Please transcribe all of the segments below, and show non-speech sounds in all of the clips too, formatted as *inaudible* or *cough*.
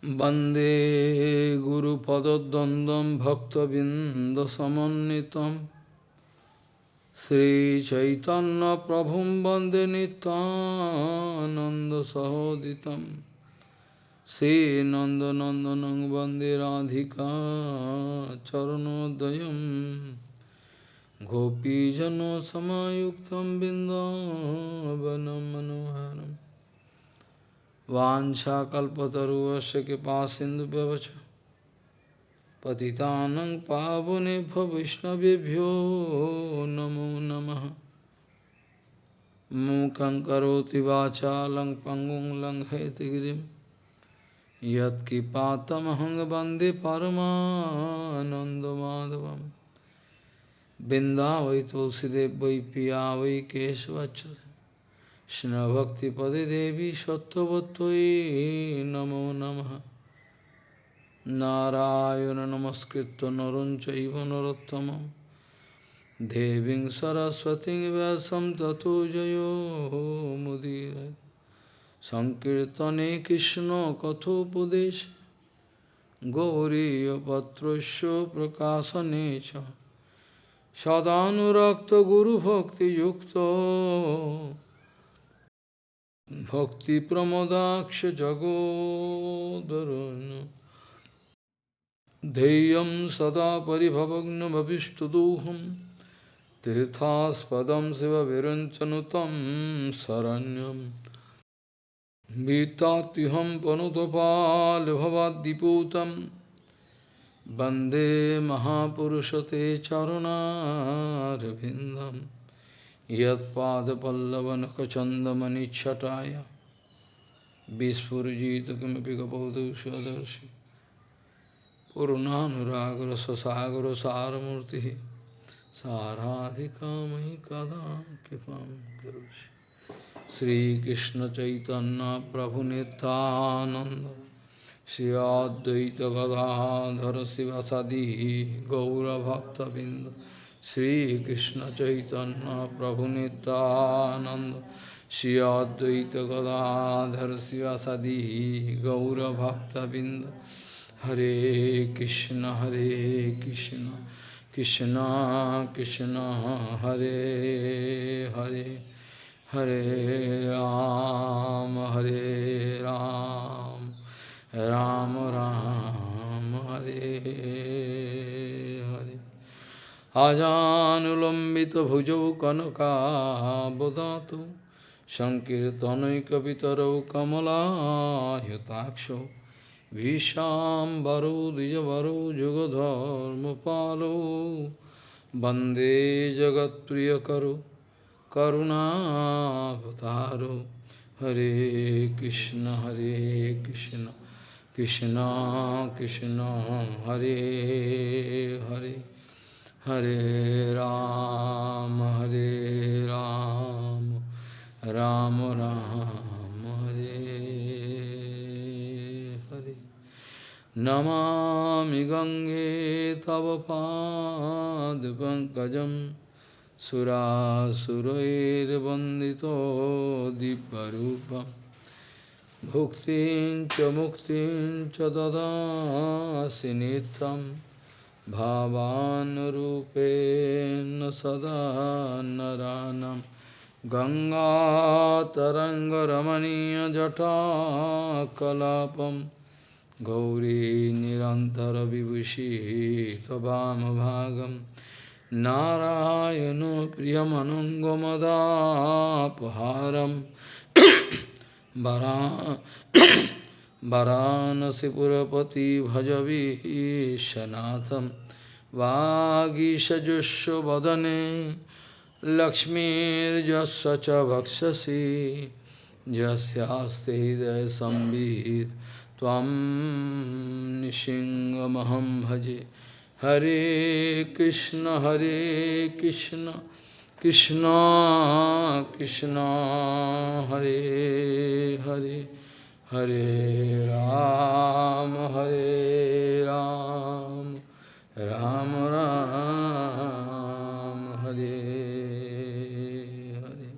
Bande Guru Padadandam Bhaktabinda Samanitam Sri Chaitanya Prabhum Bande Nitananda Sahoditam. Sri Nanda Nandanang Bande Radhika Charanodayam. Gopijano Samayuktam Bindavanam Manoharam. Vancha kalpataruvaša kipa sindhu pavacha Patitanang pavane bhavishnavibhyo namo namaha Mukhaṁ karoti vācālaṁ pangung laṁ hetigirim Yat kipātamahang bandhi paramanandamādhavam Bindavai tulsidev vai piyavai kesvachara কৃষ্ণভক্তিপদে দেবী সত্যবত্যই নমো নম। নারায়ণ নমস্কৃত নরঞ্চৈব নরোত্তম। দেবীং সরস্বতী ব্যাসম ততো জয় মুদির। সংকীর্তনে কৃষ্ণ কথোপদেশ। গৌরীপত্রস্য প্রকাশনে চ। সদানুরক্ত গুরুভক্তিযুক্ত। Bhakti Pramodaksha Jagodarana Deyam Sada Paribhavagna Bhavishtaduham Tirthaspadam Siva Viranchanutam Saranyam. Vitatiham Panutopal Bhavadiputam Bande Mahapurushate Charuna Ravindam यदपादपल्लवनखचंदमणिछटाया विस्फुजित किमें गौदर्शी पूर्णागर सगर सारूर्ति साराधिका मयि कदा कृपा करोषि। श्रीकृष्ण चैतन्य प्रभु Nityananda Shri Advaita Gadadhar शिवसदी गौरभक्तबिंद Sri Krishna Chaitanya Prabhu Nityananda Shri Advaita Gadadhar Sivasadi Gaura Bhakta Binda Hare Krishna Hare Krishna Krishna Krishna Hare Hare Hare Ram Hare Ram Ram Ram Hare আজানুলম্বিতভুজৌ কনকাবদাত সংকীর্তনৈকপিতরৌ কমলায়তাক্ষ ভীষাম্বরৌ দ্বিজবরৌ যুগধর্মপালৌ বন্দে জগৎপ্রিয়করু করুণাবতারো। হরে কৃষ্ণ হরে Krishna Krishna Krishna, Hare Hare. Hare Ram, Hare Ram, Ram Ram, Hare Hare. Namami Gange Tava Pad Pankajam Surasurair Vandito Diparupam Bhuktin Cha Muktin Cha Dada Sinitam भावानुरूपेण सदा नरानं गङ्गातरङ्गरमणीयजटाकलापं गौरी निरन्तरविभूषी त्ववामभागं नारायणो प्रियमनङ्गमदापहारं वरा वरानसीपुरपति भजवीशनाथम वागीशजुष्व वदने लक्ष्मीर्जस्व च भक्षसी। हृदय संबीत तम भजे। हरे कृष्ण हरे कृष्ण कृष्ण कृष्ण, हरे हरे। Hare Ram, Hare Ram, Ram Ram, Hare Hare.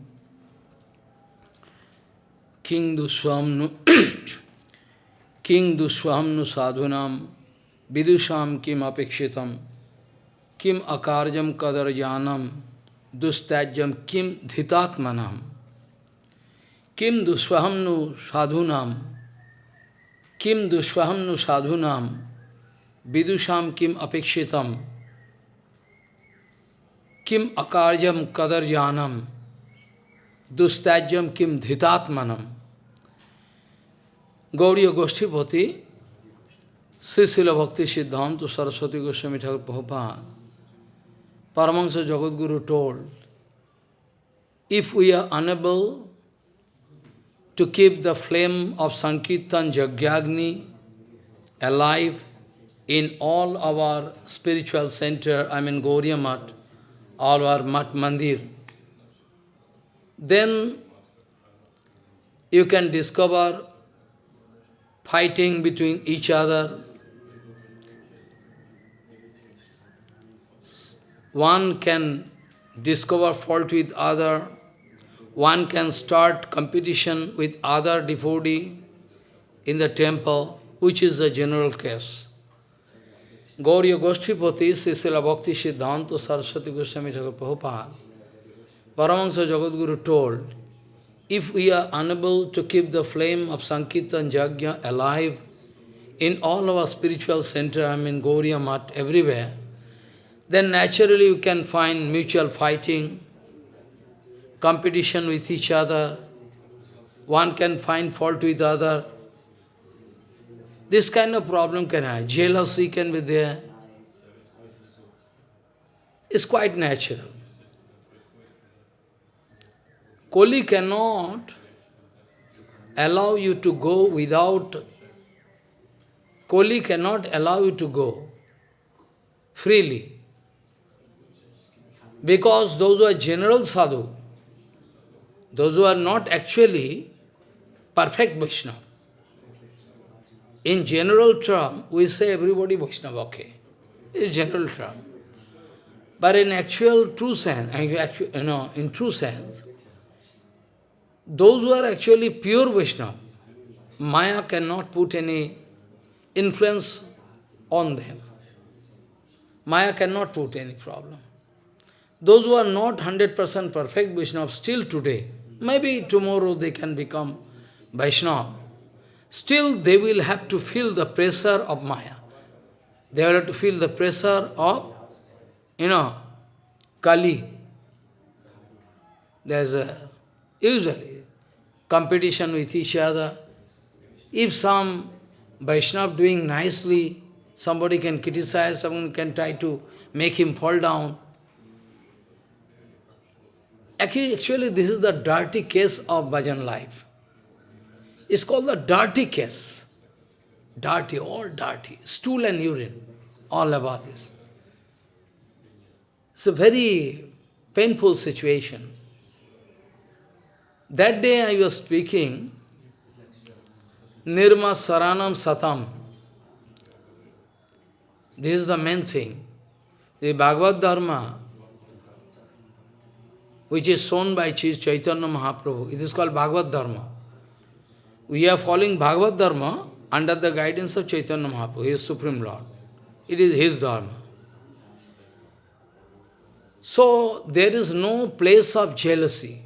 King Duswamnu, King Duswahamnu Sadhunam Vidusham Kim Apekshitam Kim Akarjam Kadarjanam Dustajam Kim Dhitatmanam Kim Duswahamnu Sadhunam Kim Duswahamnu Sadhunam Vidusham Kim Apekshitam Kim Akarjam Kadarjanam Dustajam Kim Dhitatmanam Gauriya Goshtipati, Srisila Bhakti Siddhanta Saraswati Goswami Thakur Prabhupada, Paramahansa Jagadguru told, if we are unable to keep the flame of Sankirtan Jagyagni alive in all our spiritual center, I mean Gauriya Mat, all our Mat Mandir, then you can discover fighting between each other. One can discover fault with other. One can start competition with other devotee in the temple, which is the general case. Gauriya Goshtipati, Srisila Bhakti Siddhanta Saraswati Goswami Thakur Prabhupada, Paramahansa Jagadguru told, if we are unable to keep the flame of Sankirtan Jagya alive in all our spiritual center, I mean Gauriya Mat, everywhere, then naturally you can find mutual fighting, competition with each other, one can find fault with other. This kind of problem can have, jealousy can be there. It's quite natural. Koli cannot allow you to go without, Koli cannot allow you to go freely. Because those who are general sadhu, those who are not actually perfect Vaishnava, in general term, we say everybody Vaishnava, okay. It's general term. But in actual true sense, you know, in true sense, those who are actually pure Vaishnava, Maya cannot put any influence on them. Maya cannot put any problem. Those who are not 100% perfect Vaishnava still today, maybe tomorrow they can become Vaishnava, still they will have to feel the pressure of Maya. They will have to feel the pressure of, you know, Kali. There's a, usually, competition with each other. If some Vaishnava doing nicely, somebody can criticize, someone can try to make him fall down. Actually, this is the dirty case of bhajan life. It's called the dirty case. Dirty, all dirty. Stool and urine, all about this. It's a very painful situation. That day I was speaking, Nirma Saranam Satam. This is the main thing. The Bhagavad Dharma, which is shown by Chaitanya Mahaprabhu, it is called Bhagavad Dharma. We are following Bhagavad Dharma under the guidance of Chaitanya Mahaprabhu, He is Supreme Lord. It is His Dharma. So, there is no place of jealousy.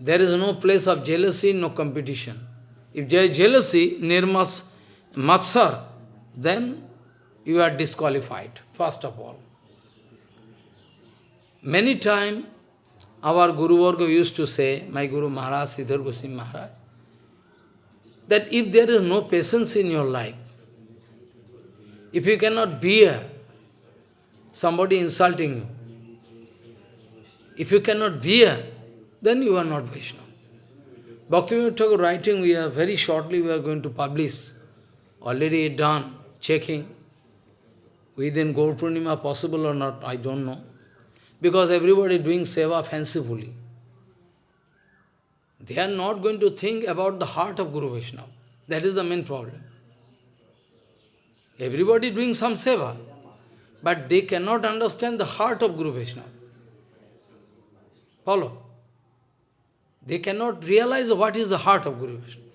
There is no place of jealousy, no competition. If there is jealousy, nirmas, matsar, then you are disqualified, first of all. Many times, our Guru Varga used to say, my Guru Maharaj, Sridhar Goswami Maharaj, that if there is no patience in your life, if you cannot bear somebody insulting you, if you cannot bear then you are not Vaishnava. Bhaktivinoda Thakur writing, we are very shortly we are going to publish. Already done, checking. Within Gaur Purnima possible or not, I don't know. Because everybody doing seva fancifully. They are not going to think about the heart of Guru Vaishnava. That is the main problem. Everybody doing some seva, but they cannot understand the heart of Guru Vaishnava. Follow? They cannot realize what is the heart of Guru Vishnu.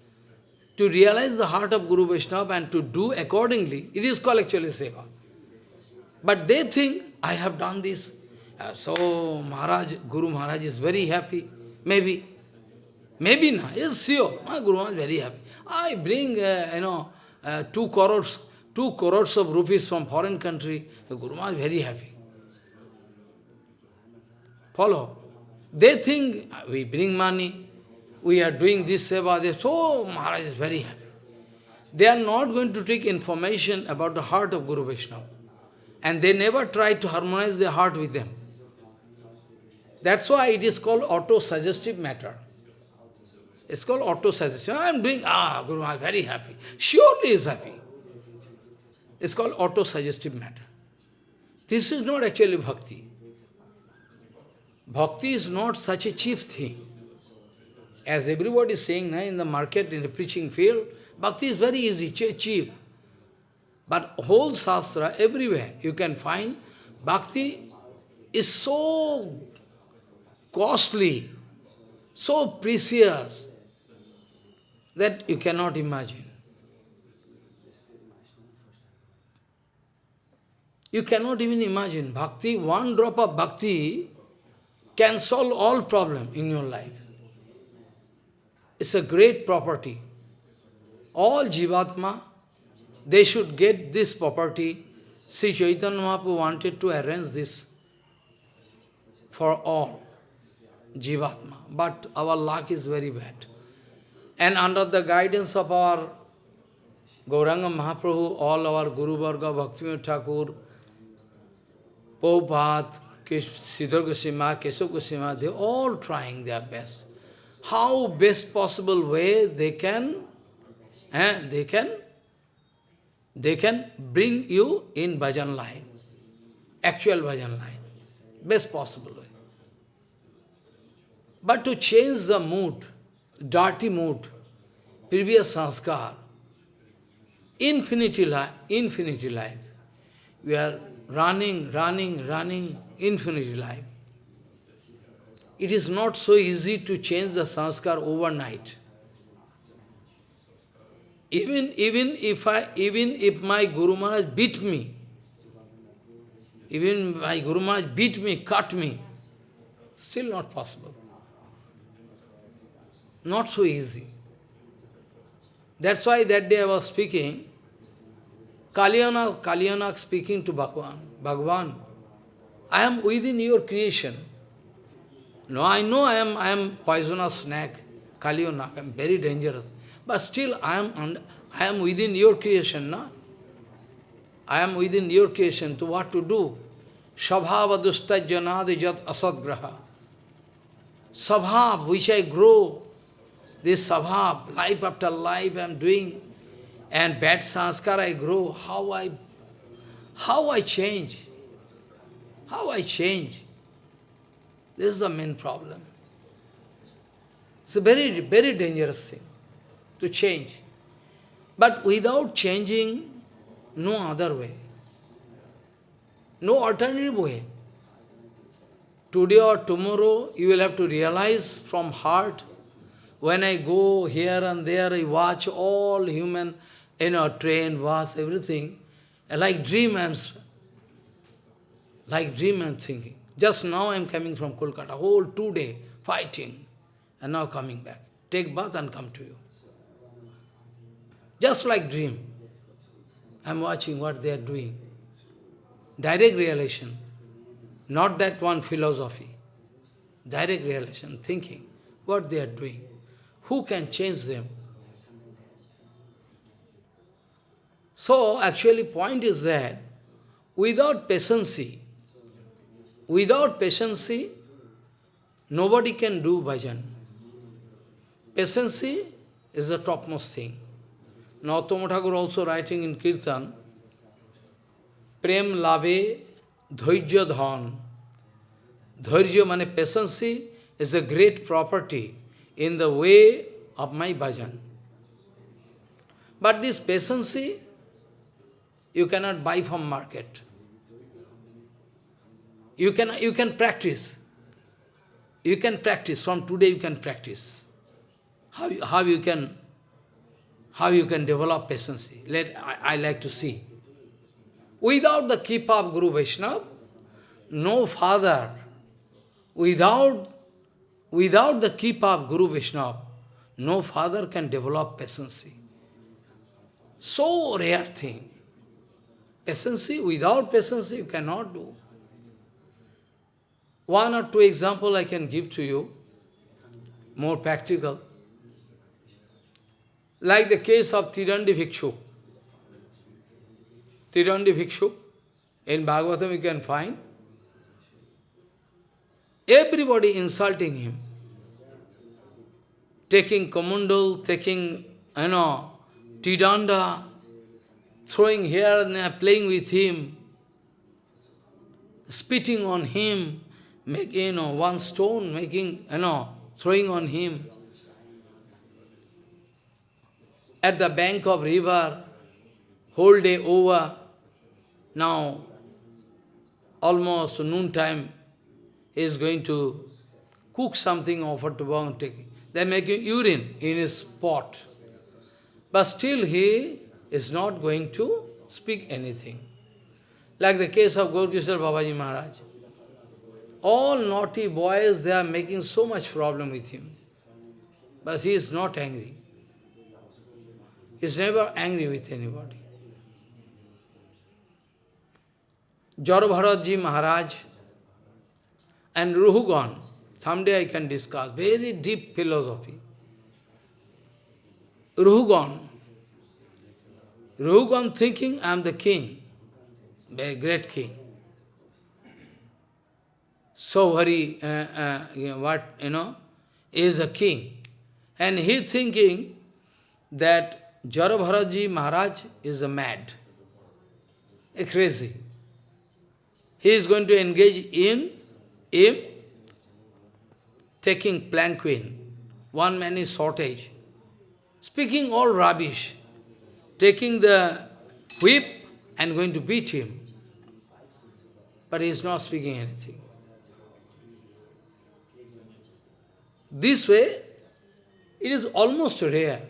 to realize the heart of Guru Vaishnava and to do accordingly, it is called actually seva. But they think, I have done this. Uh, so Maharaj, Guru Maharaj is very happy. Maybe. Maybe not. Yes, sure. My Guru Maharaj is very happy. I bring, uh, you know, uh, two crores, two crores of rupees from foreign country. The Guru Maharaj is very happy. Follow. They think we bring money, we are doing this seva, they so Maharaj is very happy. They are not going to take information about the heart of Guru Vaishnava. And they never try to harmonize their heart with them. That's why it is called auto-suggestive matter. It's called auto-suggestion. I am doing, ah, Guru Maharaj, very happy. Surely is happy. It's called auto-suggestive matter. This is not actually bhakti. Bhakti is not such a cheap thing. As everybody is saying in the market, in the preaching field, bhakti is very easy, cheap. But whole sastra, everywhere, you can find bhakti is so costly, so precious, that you cannot imagine. You cannot even imagine. Bhakti, one drop of bhakti can solve all problem in your life. It's a great property. All Jivatma, they should get this property. Sri Chaitanya Mahaprabhu wanted to arrange this for all Jivatma. But our luck is very bad. And under the guidance of our Gauranga Mahaprabhu, all our Guru Varga, Bhaktivinoda Thakur, Prabhupada, Siddhar Goswami, Keshav Goswami, they all trying their best. How best possible way they can, eh, they can, they can bring you in bhajan line, actual bhajan line, best possible. But to change the mood, dirty mood, previous sanskar, infinity life, infinity life, we are running, running, running, infinity life. It is not so easy to change the sanskar overnight. Even, even, if I, even if my Guru Maharaj beat me, even my Guru Maharaj beat me, cut me, still not possible. Not so easy. That's why that day I was speaking, Kalyanak, Kalyanak speaking to Bhagavan, Bhagavan, I am within your creation. No, I know I am, I am poisonous snake, Kalyanak, I am very dangerous. But still I am, I am within your creation, no? I am within your creation, to what to do? Sabhava dustajyanadi jat asadgraha. Sabhav, which I grow, this sabhav, life after life I am doing, and bad sanskar I grow, how I, how I change? How I change? This is the main problem. It's a very, very dangerous thing to change. But without changing, no other way. No alternative way. Today or tomorrow, you will have to realize from heart, when I go here and there, I watch all human, you know, train, bus, everything, like dream I'm, like dream I'm thinking. Just now I am coming from Kolkata, whole two day fighting, and now coming back. Take bath and come to you. Just like dream. I am watching what they are doing. Direct realization. Not that one philosophy. Direct realization, thinking what they are doing. Who can change them? So, actually point is that without patience, Without patience, nobody can do bhajan. Patience is the topmost thing. Narottama Thakur also writing in Kirtan, Prem lave dhairya dhan. Dhairya patience is a great property in the way of my bhajan. But this patience, you cannot buy from market. You can, you can practice. You can practice. From today you can practice. How you, how you can how you can develop patience. Let I, I like to see. Without the keep of Guru Vaishnava, no father, without, without the keep of Guru Vaishnava, no father can develop patience. So rare thing. Patience, without patience you cannot do. One or two example I can give to you, more practical. Like the case of Tridandi Bhikshu. Tridandi Bhikshu, in Bhagavatam you can find, everybody insulting him, taking kamundal, taking, you know, tridanda, throwing here and there, playing with him, spitting on him, making, you know, one stone, making, you know, throwing on him. At the bank of river, whole day over, now almost noon time, he is going to cook something, offer to Bhagavan, taking. They making urine in his pot. But still he is not going to speak anything. Like the case of Gaurkishore Babaji Maharaj. All naughty boys, they are making so much problem with him. But he is not angry. He is never angry with anybody. Jarabharatji Maharaj and Ruhugan, someday I can discuss, very deep philosophy. Ruhugan, Ruhugan thinking I am the king, very great king. So very, uh, uh, what, you know, is a king. And he thinking that Jarabharaji Maharaj is a mad, a crazy. He is going to engage in if taking planquin, one man is shortage, speaking all rubbish, taking the whip and going to beat him. But he is not speaking anything. This way, it is almost rare.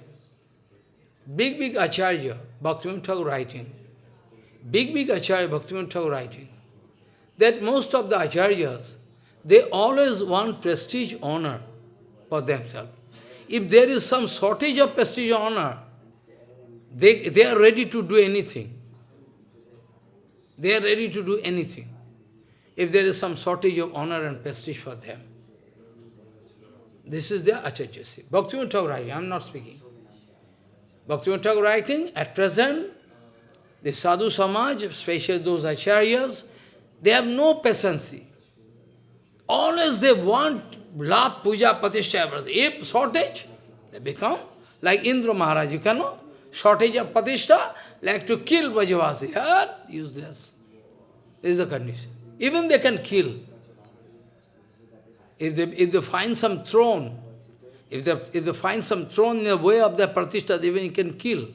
Big, big Acharya, Bhaktivinoda Thakur writing, big, big Acharya, Bhaktivinoda Thakur writing, that most of the Acharyas, they always want prestige, honor for themselves. If there is some shortage of prestige honor, they, they are ready to do anything. They are ready to do anything. If there is some shortage of honor and prestige for them. This is the Acharya Bhaktivinoda Thakur writing, I am not speaking. Bhaktivinoda Thakur writing, at present, the sadhu samaj, especially those acharyas, they have no patience. Always they want love, puja, patishtha, everything. If shortage, they become like Indra Maharaj, you cannot. Shortage of patishtha, like to kill Brajavasi. Ah, useless. This is the condition. Even they can kill. If they, if they find some throne, if they, if they find some throne in the way of the pratishtha, even can kill.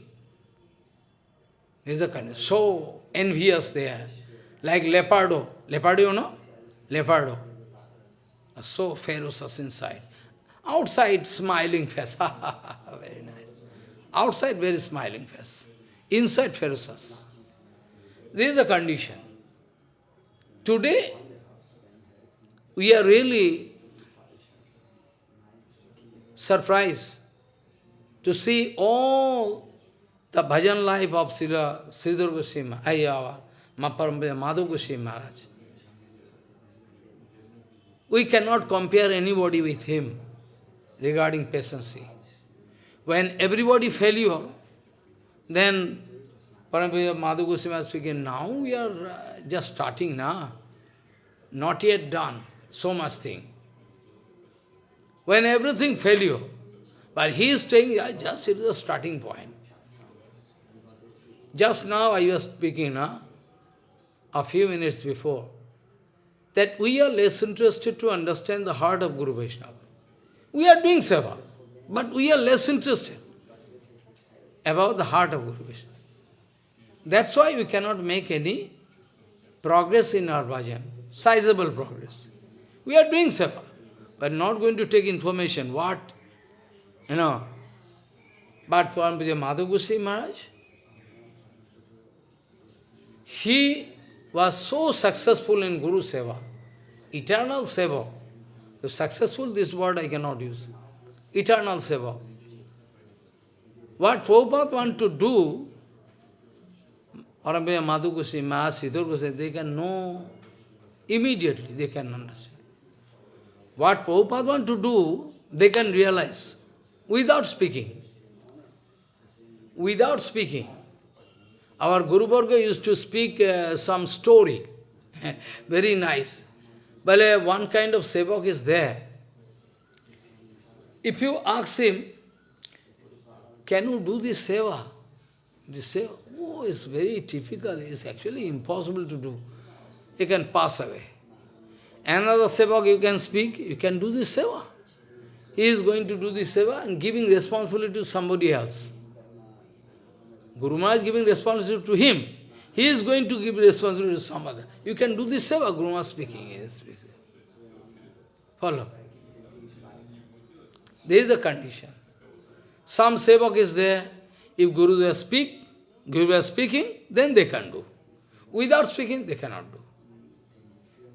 This is the condition. So envious they are. Like leopardo. Leopardo, you know? Leopardo so ferocious inside. Outside, smiling face. *laughs* very nice. Outside, very smiling face. Inside, ferocious. This is the condition. Today, we are really surprised to see all the bhajan life of Sridhar Goswami, Ayyavar, Madhav Goswami Maharaj. We cannot compare anybody with him regarding patience. When everybody failure, then Paramahansa Madhu Goswami was speaking, now we are uh, just starting now, not yet done, so much thing. When everything failure, but he is saying, yeah, just it is a starting point. Just now I was speaking, now, a few minutes before that we are less interested to understand the heart of Guru Vaishnava. We are doing seva, but we are less interested about the heart of Guru Vaishnava. That's why we cannot make any progress in our bhajan, sizable progress. We are doing seva, but not going to take information, what, you know, But for Madhu Goswami Maharaj, he was so successful in Guru Seva, eternal Seva. If successful, this word I cannot use. Eternal Seva. What Prabhupada want to do, Arambaya Madhu Goswami, Sridhar Goswami, they can know immediately, they can understand. What Prabhupada want to do, they can realize without speaking. Without speaking. Our Guru Varga used to speak uh, some story, *laughs* very nice. But uh, one kind of sevak is there. If you ask him, can you do this seva? This seva, oh, it's very difficult, it's actually impossible to do. You can pass away. Another sevak you can speak, you can do this seva. He is going to do this seva and giving responsibility to somebody else. Guru Maharaj is giving responsibility to him. He is going to give responsibility to some other. You can do this seva, Guru Maharaj speaking. Yes, Follow. There is a condition. Some sevak is there. If Guru will speak, Guru is speaking, then they can do. Without speaking, they cannot do.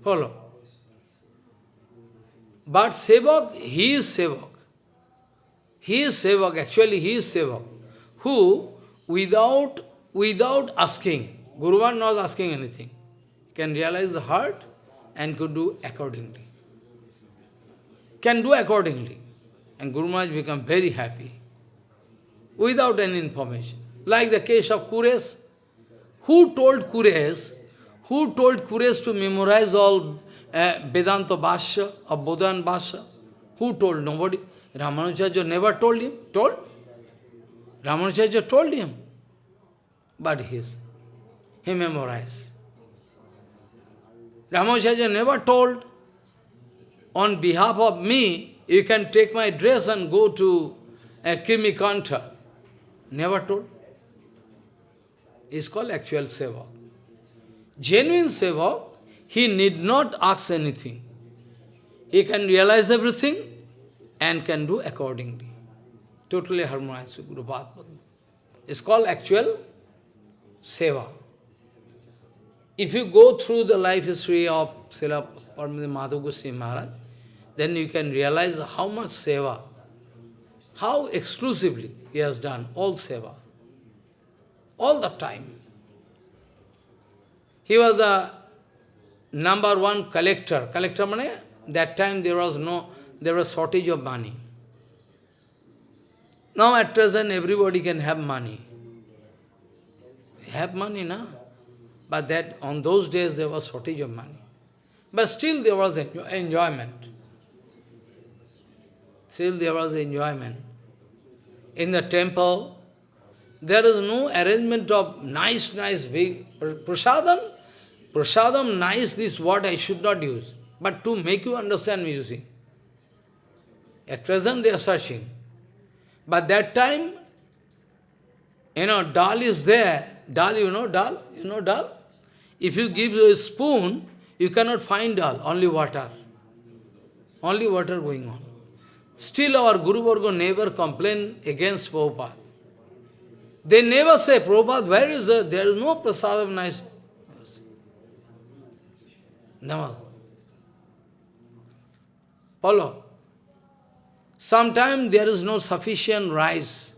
Follow. But sevak, he is sevak. He is sevak, actually he is sevak, who without, without asking, Guru was not asking anything, can realize the heart and could do accordingly. Can do accordingly. And Guru Maharaj become very happy without any information. Like the case of Kures. Who told Kures, who told Kures to memorize all uh, Vedanta Bhashya or Bodhan Bhashya? Who told? Nobody. Ramanujacharya never told him. Told? Ramanujacharya told him. But his, he memorized. Ramanujacharya never told, on behalf of me, you can take my dress and go to a Krimi Kanta. Never told. It's called actual seva. Genuine seva, he need not ask anything. He can realize everything and can do accordingly. Totally harmonized with Guru Bhagavad. It's called actual seva. If you go through the life history of Srila Madhu Goswami Maharaj, then you can realize how much seva, how exclusively he has done all seva, all the time. He was the number one collector. Collector money, that time there was no, there was shortage of money. Now at present everybody can have money. Have money, na? But that on those days there was shortage of money. But still there was enjoyment. Still there was enjoyment. In the temple, there is no arrangement of nice, nice big prasadam. Prasadam, nice, this word I should not use. But to make you understand you see. At present they are searching. But that time, you know, dal is there. Dal, you know dal? You know dal? If you give a spoon, you cannot find dal, only water. Only water going on. Still our Guru Varga never complain against Prabhupada. They never say, Prabhupada, where is the, there is no prasad of nice. Never. Follow. Sometimes there is no sufficient rice.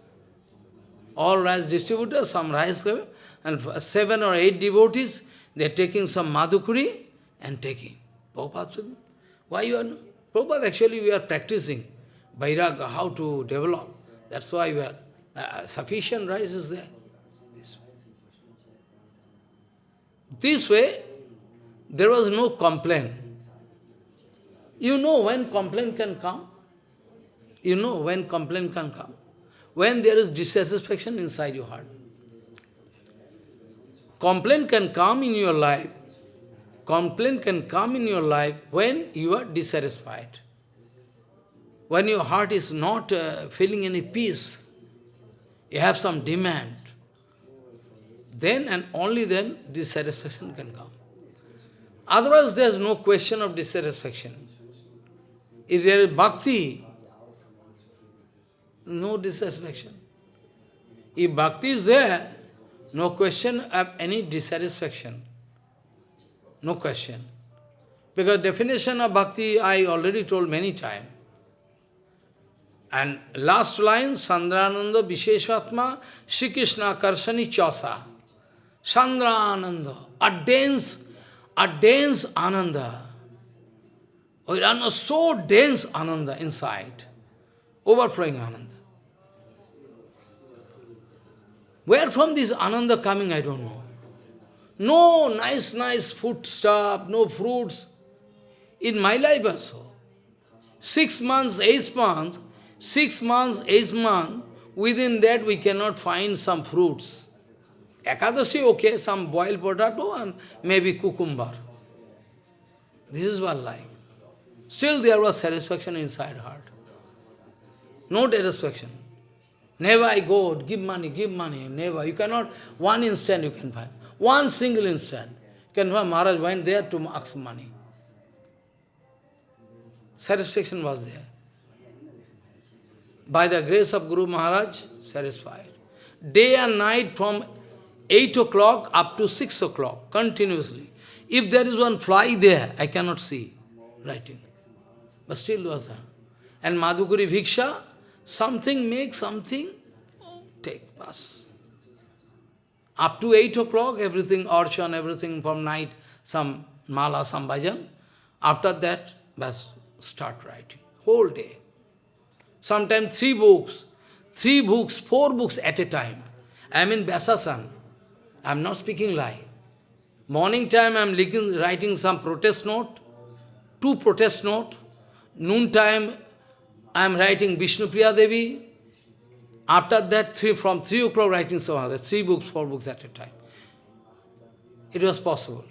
All rice distributors, some rice level, and seven or eight devotees, they are taking some madhukuri and taking. Prabhupada, why you are... Prabhupada, actually we are practicing. Vairagya, how to develop. That's why we are, uh, sufficient rice is there. This way. this way, there was no complaint. You know when complaint can come? You know when complaint can come? When there is dissatisfaction inside your heart. Complaint can come in your life. Complaint can come in your life when you are dissatisfied when your heart is not uh, feeling any peace, you have some demand, then and only then dissatisfaction can come. Otherwise, there is no question of dissatisfaction. If there is bhakti, no dissatisfaction. If bhakti is there, no question of any dissatisfaction. No question. Because definition of bhakti I already told many times. And last line, Sandrananda Visheshatma, Shri Krishna Karshani Chasa. Sandrananda, a dense ananda. We are so dense ananda inside, overflowing ananda. Where from this ananda coming, I don't know. No nice, nice food stuff, no fruits. In my life also. Six months, eight months, six months, eight months, within that we cannot find some fruits. Ekadashi, okay, some boiled potato and maybe cucumber. This is what life. Still there was satisfaction inside heart. No satisfaction. Never I go, give money, give money, never. You cannot, one instant you can find. One single instant. You can find Maharaj went there to ask money. Satisfaction was there. By the grace of Guru Maharaj, satisfied. Day and night from 8 o'clock up to 6 o'clock, continuously. If there is one fly there, I cannot see writing. But still was there. And Madhukuri Bhiksha, something make something, take, pass. Up to 8 o'clock, everything, archan, everything from night, some mala, some bhajan. After that, bas, start writing. Whole day. Sometimes three books, three books, four books at a time. I am in Vyasasan. I am not speaking lie. Morning time I am writing some protest note, two protest note. Noon time I am writing Vishnupriya Devi. After that, three, from 3 o'clock writing other, three books, four books at a time. It was possible.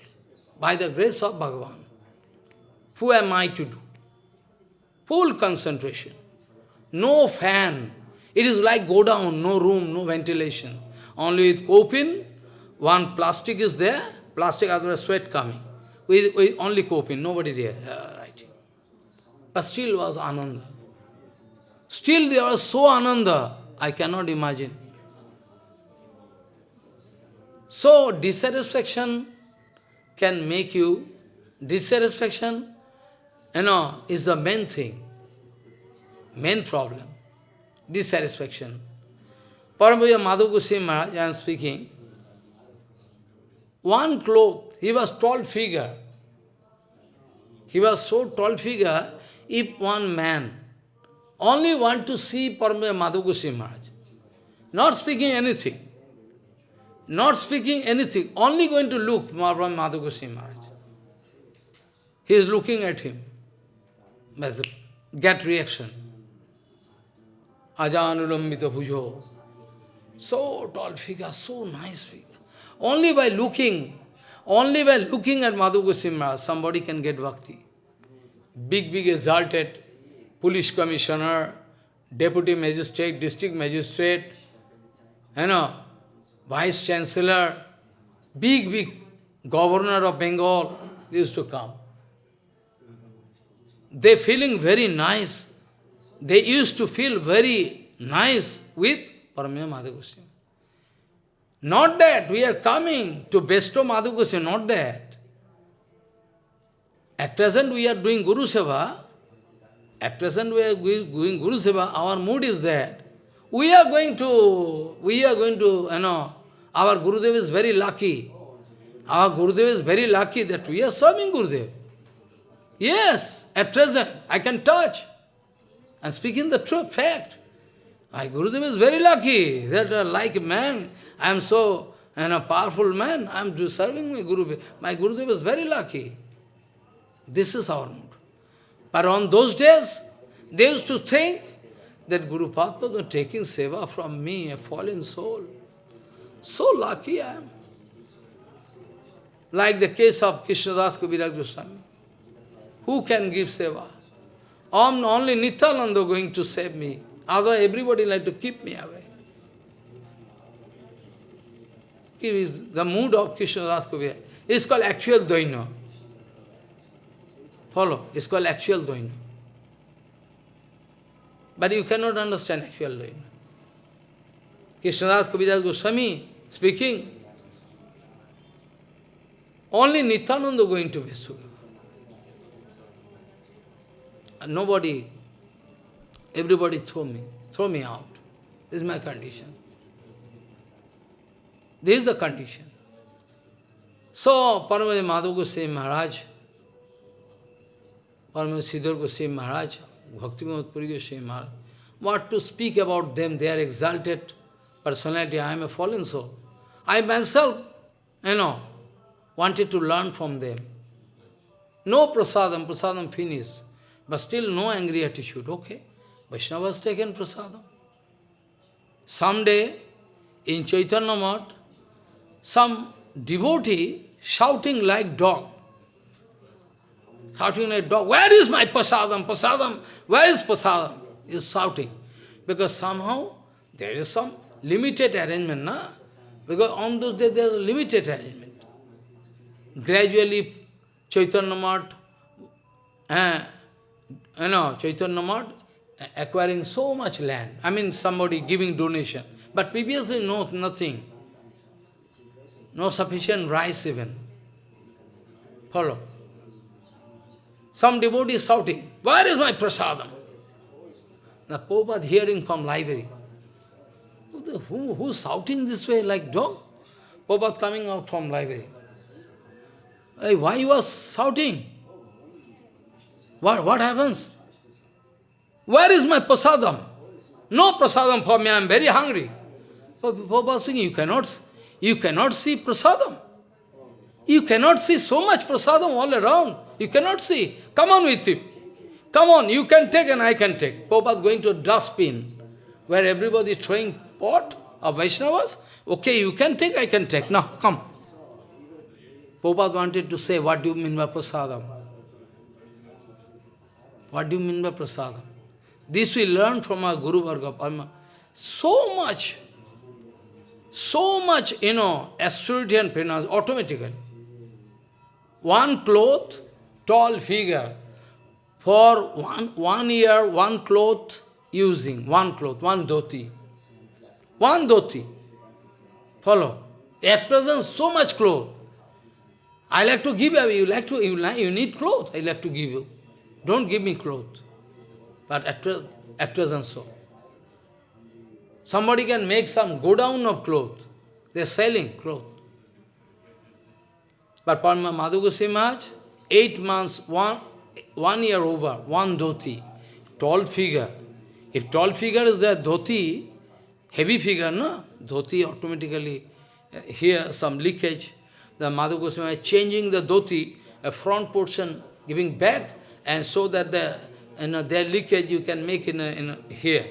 By the grace of Bhagavan. Who am I to do? Full concentration. No fan. It is like go down, no room, no ventilation. Only with copin, one plastic is there, plastic otherwise sweat coming. With, with only copin, nobody there uh, writing. But still was Ananda. Still they are so Ananda, I cannot imagine. So dissatisfaction can make you, dissatisfaction, you know, is the main thing, main problem, dissatisfaction. Paramahansa Madhu Goswami Maharaj, I am speaking, one cloth, he was tall figure. He was so tall figure, if one man only want to see Paramahansa Madhu Goswami Maharaj, not speaking anything, not speaking anything, only going to look Paramahansa Madhu Goswami Maharaj. He is looking at him, get reaction. Ajanulambita bhujo. So tall figure, so nice figure. Only by looking, only by looking at Madhu Maharaj, somebody can get bhakti. Big, big exalted police commissioner, deputy magistrate, district magistrate, you know, vice chancellor, big, big governor of Bengal, used to come. They feeling very nice. They used to feel very nice with Paramya Madhu Not that we are coming to bestow Madhu Goswami, not that. At present we are doing Guru Seva. At present we are going Guru Seva. Our mood is that. We are going to, we are going to, you know, our Guru Gurudev is very lucky. Our Guru Gurudev is very lucky that we are serving Guru Gurudev. Yes, at present, I can touch. And speaking the truth, fact. My Guru Gurudev is very lucky that uh, like man, I am so and a powerful man, I am serving my Guru. My Guru Gurudev is very lucky. This is our mood. But on those days, they used to think that Guru Padma taking seva from me, a fallen soul. So lucky I am. Like the case of Krishnadas Kaviraj Goswami. Who can give seva? I'm only Nityananda going to save me. Other everybody like to keep me away. The mood of Krishna Das Kaviraj. It's called actual Dvaina. Follow? It's called actual doing. But you cannot understand actual Dvaina. Krishnadas Kaviraj Goswami speaking. Only Nityananda going to. And nobody, everybody throw me, throw me out. This is my condition. This is the condition. So, Paramadi Madhav Goswami Maharaj, Paramadi Siddhar Goswami Maharaj, Bhakti Puri Goswami Maharaj, what to speak about them, they are exalted personality, I am a fallen soul. I myself, you know, wanted to learn from them. No prasadam, prasadam finished, but still no angry attitude. Okay, Vaishnava has taken prasadam. Someday, in Chaitanya Math, some devotee shouting like dog. Shouting like dog, where is my prasadam, prasadam, where is prasadam? Is shouting. Because somehow there is some limited arrangement, na? Because on those days there is limited arrangement. Gradually, Chaitanya Math, eh, you know, Chaitanya Math acquiring so much land. I mean, somebody giving donation. But previously, no, nothing. No sufficient rice even. Follow. Some devotee is shouting, where is my prasadam? The Prabhupada hearing from library. Who, who's shouting this way like dog? Prabhupada coming out from library. Hey, why you are shouting? What, what happens? Where is my prasadam? No prasadam for me, I am very hungry. Prabhupada speaking, you cannot, you cannot see prasadam. You cannot see so much prasadam all around. You cannot see. Come on with it. Come on, you can take and I can take. Prabhupada going to a dustbin where everybody is throwing pot of Vaishnavas. Okay, you can take, I can take. Now, come. Prabhupada wanted to say, what do you mean by prasadam? What do you mean by prasadam? This we learn from our Guru Varga So much, so much, you know, austerity and penance, automatically. One cloth, tall figure, for one, one year, one cloth using, one cloth, one dhoti. One dhoti. Follow. At present, so much cloth. I like to give away. You like to, you, like, you need clothes. I like to give you. Don't give me clothes. But at, at present, so. Somebody can make some go down of cloth. They're selling cloth. But Parma Madhu Maharaj, eight months, one, one year over, one dhoti, tall figure. If tall figure is there, dhoti, heavy figure, no? Dhoti automatically, uh, here some leakage. The Madhu Goswami changing the dhoti, a front portion, giving back, and so that the you know, their leakage you can make in, a, in a, here.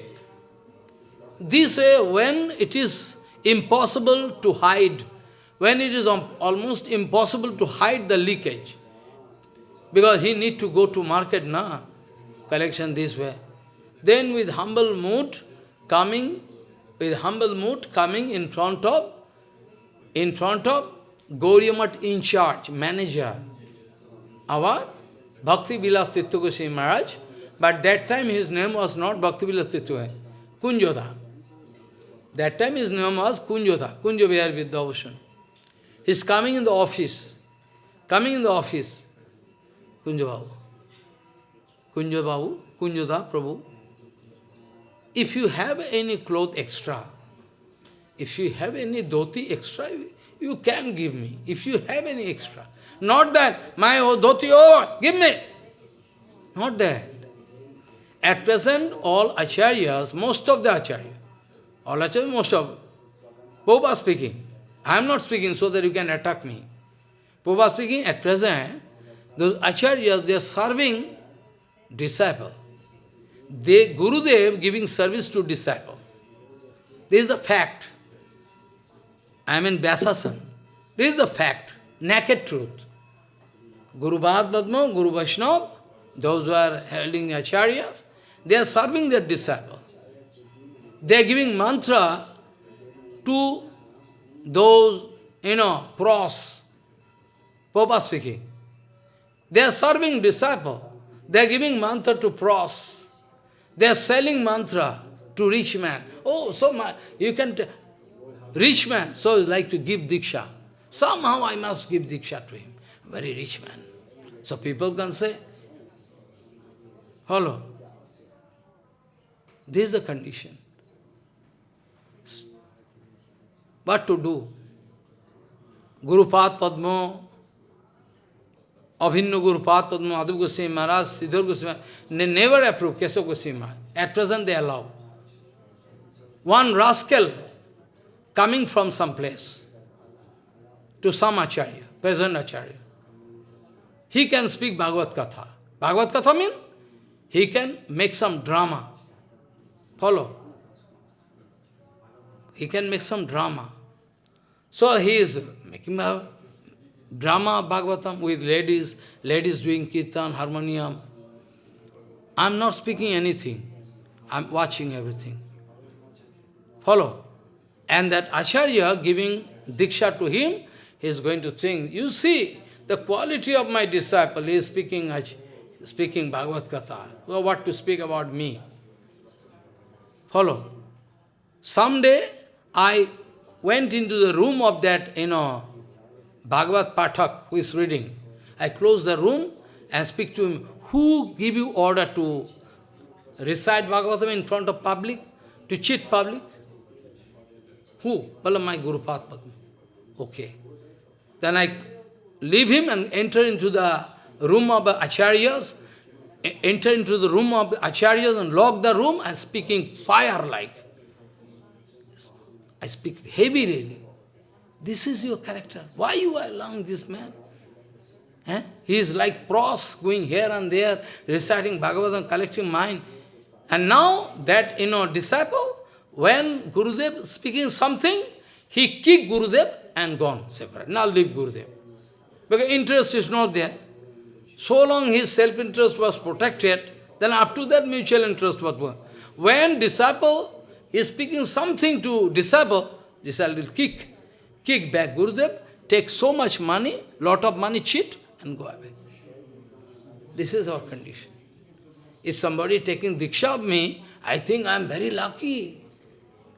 This way, when it is impossible to hide, when it is almost impossible to hide the leakage, because he need to go to market, na, collection this way. Then with humble mood, coming, with humble mood, coming in front of, in front of Gauriamat in charge, manager, our Bhakti Vilas Tirtha Maharaj, but that time his name was not Bhakti Vilas Tirtha, Kunjodha. That time his name was Kunjodha, Kunjo Vihar Vidyabhushan. He's coming in the office, coming in the office, Kunja Babu. Kunja Babu, Kunjada Prabhu. If you have any cloth extra, if you have any dhoti extra, you can give me. If you have any extra. Not that, my dhoti over, give me. Not that. At present, all acharyas, most of the acharyas, all acharyas, most of, Prabhupada speaking. I am not speaking so that you can attack me. Prabhupada speaking, at present, those acharyas, they are serving disciple. They, Gurudev giving service to disciple. This is a fact. I am mean Vyasasan. This is a fact, naked truth. Guru Bhadmadma, Guru Vaishnava, those who are holding acharyas, they are serving their disciple. They are giving mantra to those, you know, pros. Papa speaking. They are serving disciple. They are giving mantra to pros. They are selling mantra to rich man. Oh, so much. You can, rich man, so like to give diksha. Somehow I must give diksha to him. Very rich man. So people can say, follow. This is the condition. What to do? Guru Pad Abhinna Guru Pad Madhav Goswami Maharaj, Sridhar Goswami, they never approve Keshav Goswami Maharaj. At present they allow. One rascal coming from some place to some acharya, present acharya. He can speak Bhagavad Katha. Bhagavad Katha means he can make some drama. Follow. He can make some drama. So he is making a drama Bhagavatam with ladies, ladies doing kirtan, harmonium. I'm not speaking anything. I'm watching everything. Follow. And that Acharya giving Diksha to him, he is going to think, you see, the quality of my disciple is speaking, speaking Bhagavad Gita. Well, what to speak about me? Follow. Someday, I went into the room of that, you know, Bhagavad Pathak, who is reading. I close the room and speak to him, who give you order to recite Bhagavatam in front of public, to cheat public? Who? Well, my Guru Padma. Okay. Then I leave him and enter into the room of acharyas, enter into the room of acharyas and lock the room and speaking fire-like. I speak heavy really. This is your character. Why you are allowing this man? Eh? He is like pros going here and there, reciting Bhagavatam, collecting mind. And now that, you know, disciple, when Gurudev speaking something, he kick Gurudev and gone separate. Now leave Gurudev. Because interest is not there. So long his self-interest was protected, then up to that mutual interest was there. When disciple is speaking something to disciple, disciple will kick, kick back Gurudev, take so much money, lot of money, cheat, and go away. This is our condition. If somebody taking diksha of me, I think I am very lucky.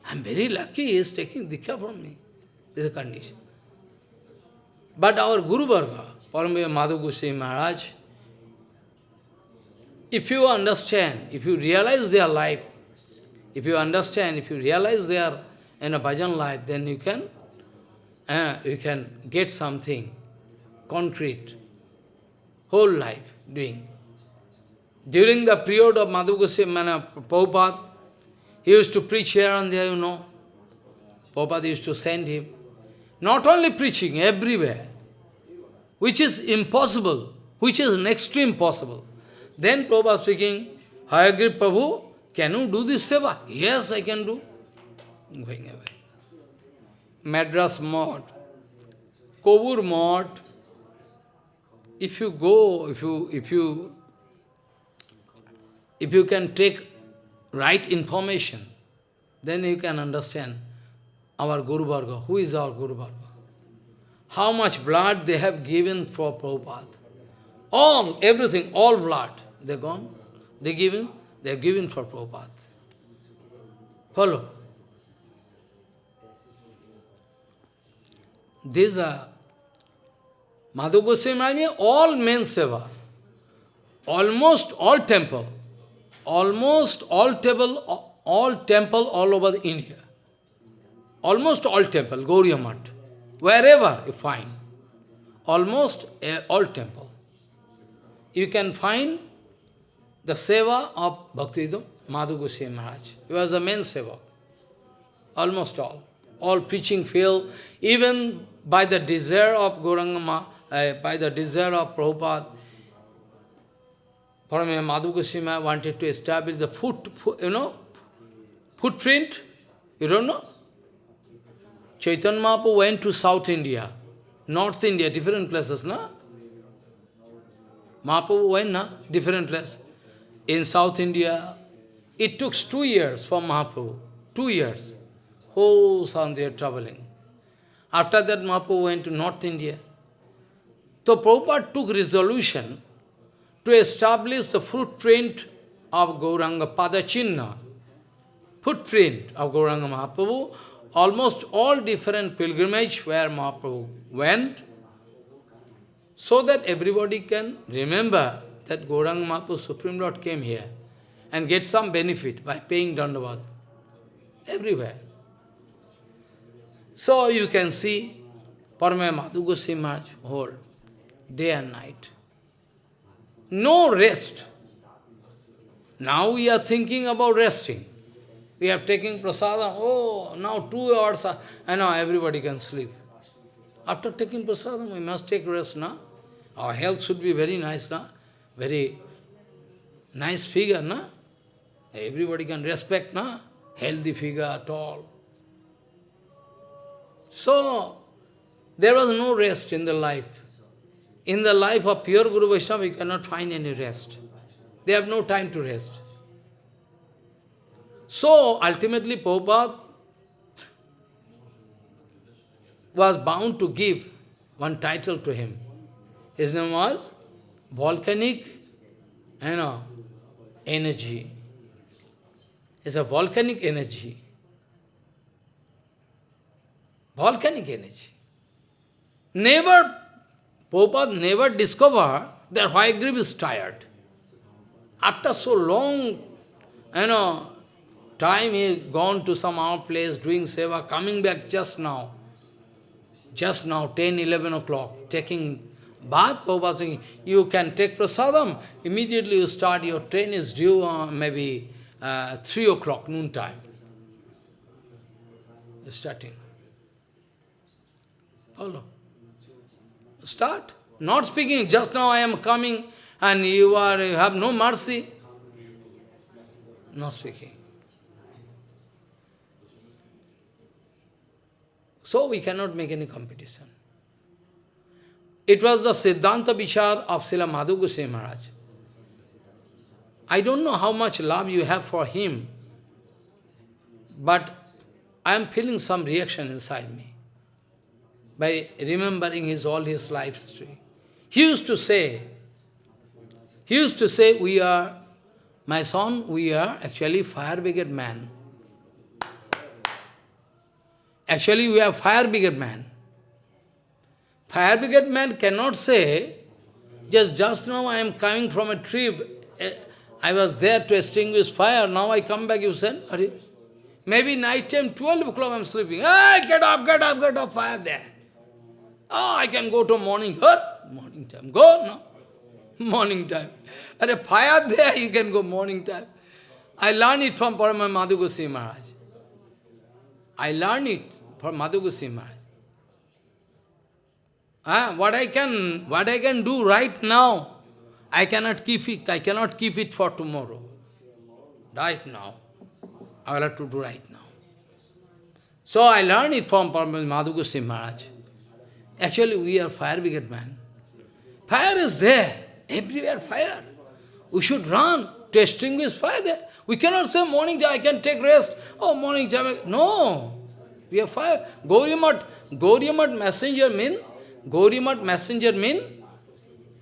I am very lucky he is taking diksha from me. This is a condition. But our Guru Varga, Paramaya Madhav Goswami Maharaj, if you understand, if you realize their life, if you understand, if you realize their in a bhajan life, then you can uh, you can get something concrete, whole life doing. During the period of Madhu Goswami Prabhupada, he used to preach here and there, you know. Prabhupada used to send him. Not only preaching, everywhere. Which is impossible, which is next to impossible. Then Prabhupada speaking, Hayagri Prabhu, can you do this seva? Yes, I can do. Madras Math, Kovur Math, if you go, if you, if you, if you can take right information, then you can understand our Guru Varga. Who is our Guru Varga? How much blood they have given for Prabhupada. All, everything, all blood, they gone. They given, they have given for Prabhupada. Follow. These are Madhu Goswami, all men seva, almost all temple, almost all temple, all temple all over India. Almost all temple, Gauriya Math, wherever you find, almost eh, all temple. You can find the seva of Bhaktivedanta Madhu Goswami Maharaj. He was the main seva. Almost all. All preaching field, even by the desire of Gauranga, uh, by the desire of Prabhupada, Paramaya Madhu Goswami wanted to establish the foot, foot, you know, footprint. You don't know? Chaitanya Mahaprabhu went to South India, North India, different places, no? Mahaprabhu went, na? Different place. In South India, it took two years for Mahaprabhu. Two years. Whole India traveling. After that, Mahaprabhu went to North India. So Prabhupada took resolution to establish the footprint of Gauranga Padachinna, footprint of Gauranga Mahaprabhu almost all different pilgrimage where Mahaprabhu went, so that everybody can remember that Gauranga Mahaprabhu, Supreme Lord, came here and get some benefit by paying Dandavat everywhere. So you can see Parame Madhu Goswami Maharaj whole day and night. No rest. Now we are thinking about resting. We are taking prasadam. Oh, now two hours, and now everybody can sleep. After taking prasadam, we must take rest now. Our health should be very nice now. Very nice figure, na? Everybody can respect, na? Healthy figure, tall. So, there was no rest in the life. In the life of pure Guru Vaishnava, you cannot find any rest. They have no time to rest. So, ultimately, Prabhupada was bound to give one title to him. His name was Volcanic you know, Energy. It's a volcanic energy. Volcanic energy. Never, Prabhupada never discovered that Hayagriva is tired. After so long, you know, time he gone to some other place doing seva, coming back just now, just now, 10, 11 o'clock, taking bath, Prabhupada saying, you can take prasadam, immediately you start, your train is due uh, maybe uh, 3 o'clock, noon time. Starting. Follow. Start. Not speaking, just now I am coming and you are you have no mercy. Not speaking. So we cannot make any competition. It was the Siddhanta Vichar of Srila Madhu Goswami Maharaj. I don't know how much love you have for him, but I am feeling some reaction inside me by remembering his all his life history. He used to say, he used to say, we are, my son, we are actually fire brigade man. Actually, we are fire brigade man. Fire brigade man cannot say, just, just now I am coming from a trip, eh, I was there to extinguish fire, now I come back, you said, maybe night time, 12 o'clock I am sleeping. Hey, get up, get up, get up, fire there. Oh, I can go to morning. What? Morning time. Go, no? Morning time. At a fire there, you can go morning time. I learned it from Parama Madhu Goswami Maharaj. I learned it from Madhu Goswami Maharaj. Ah, what I can, what I can do right now, I cannot keep it. I cannot keep it for tomorrow. Right now, I will have to do right now. So I learned it from Madhu Goswami Maharaj. Actually, we are fire brigade man. Fire is there. Everywhere fire. We should run to extinguish fire there. We cannot say morning I can take rest. Oh, morning time. No. We are fire. Gauriamat, Gauriamat messenger mean, Gauriamat messenger mean,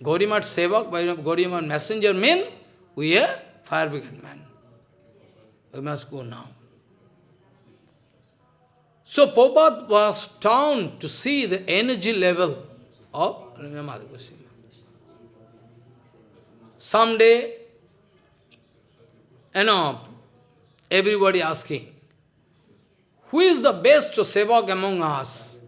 Gauriamat sevak, Gauriamat messenger mean, we are fire brigade man. We must go now. So Prabhupada was stunned to see the energy level of Madhu Goswami. Someday, you know, everybody asking, who is the best sevak among us?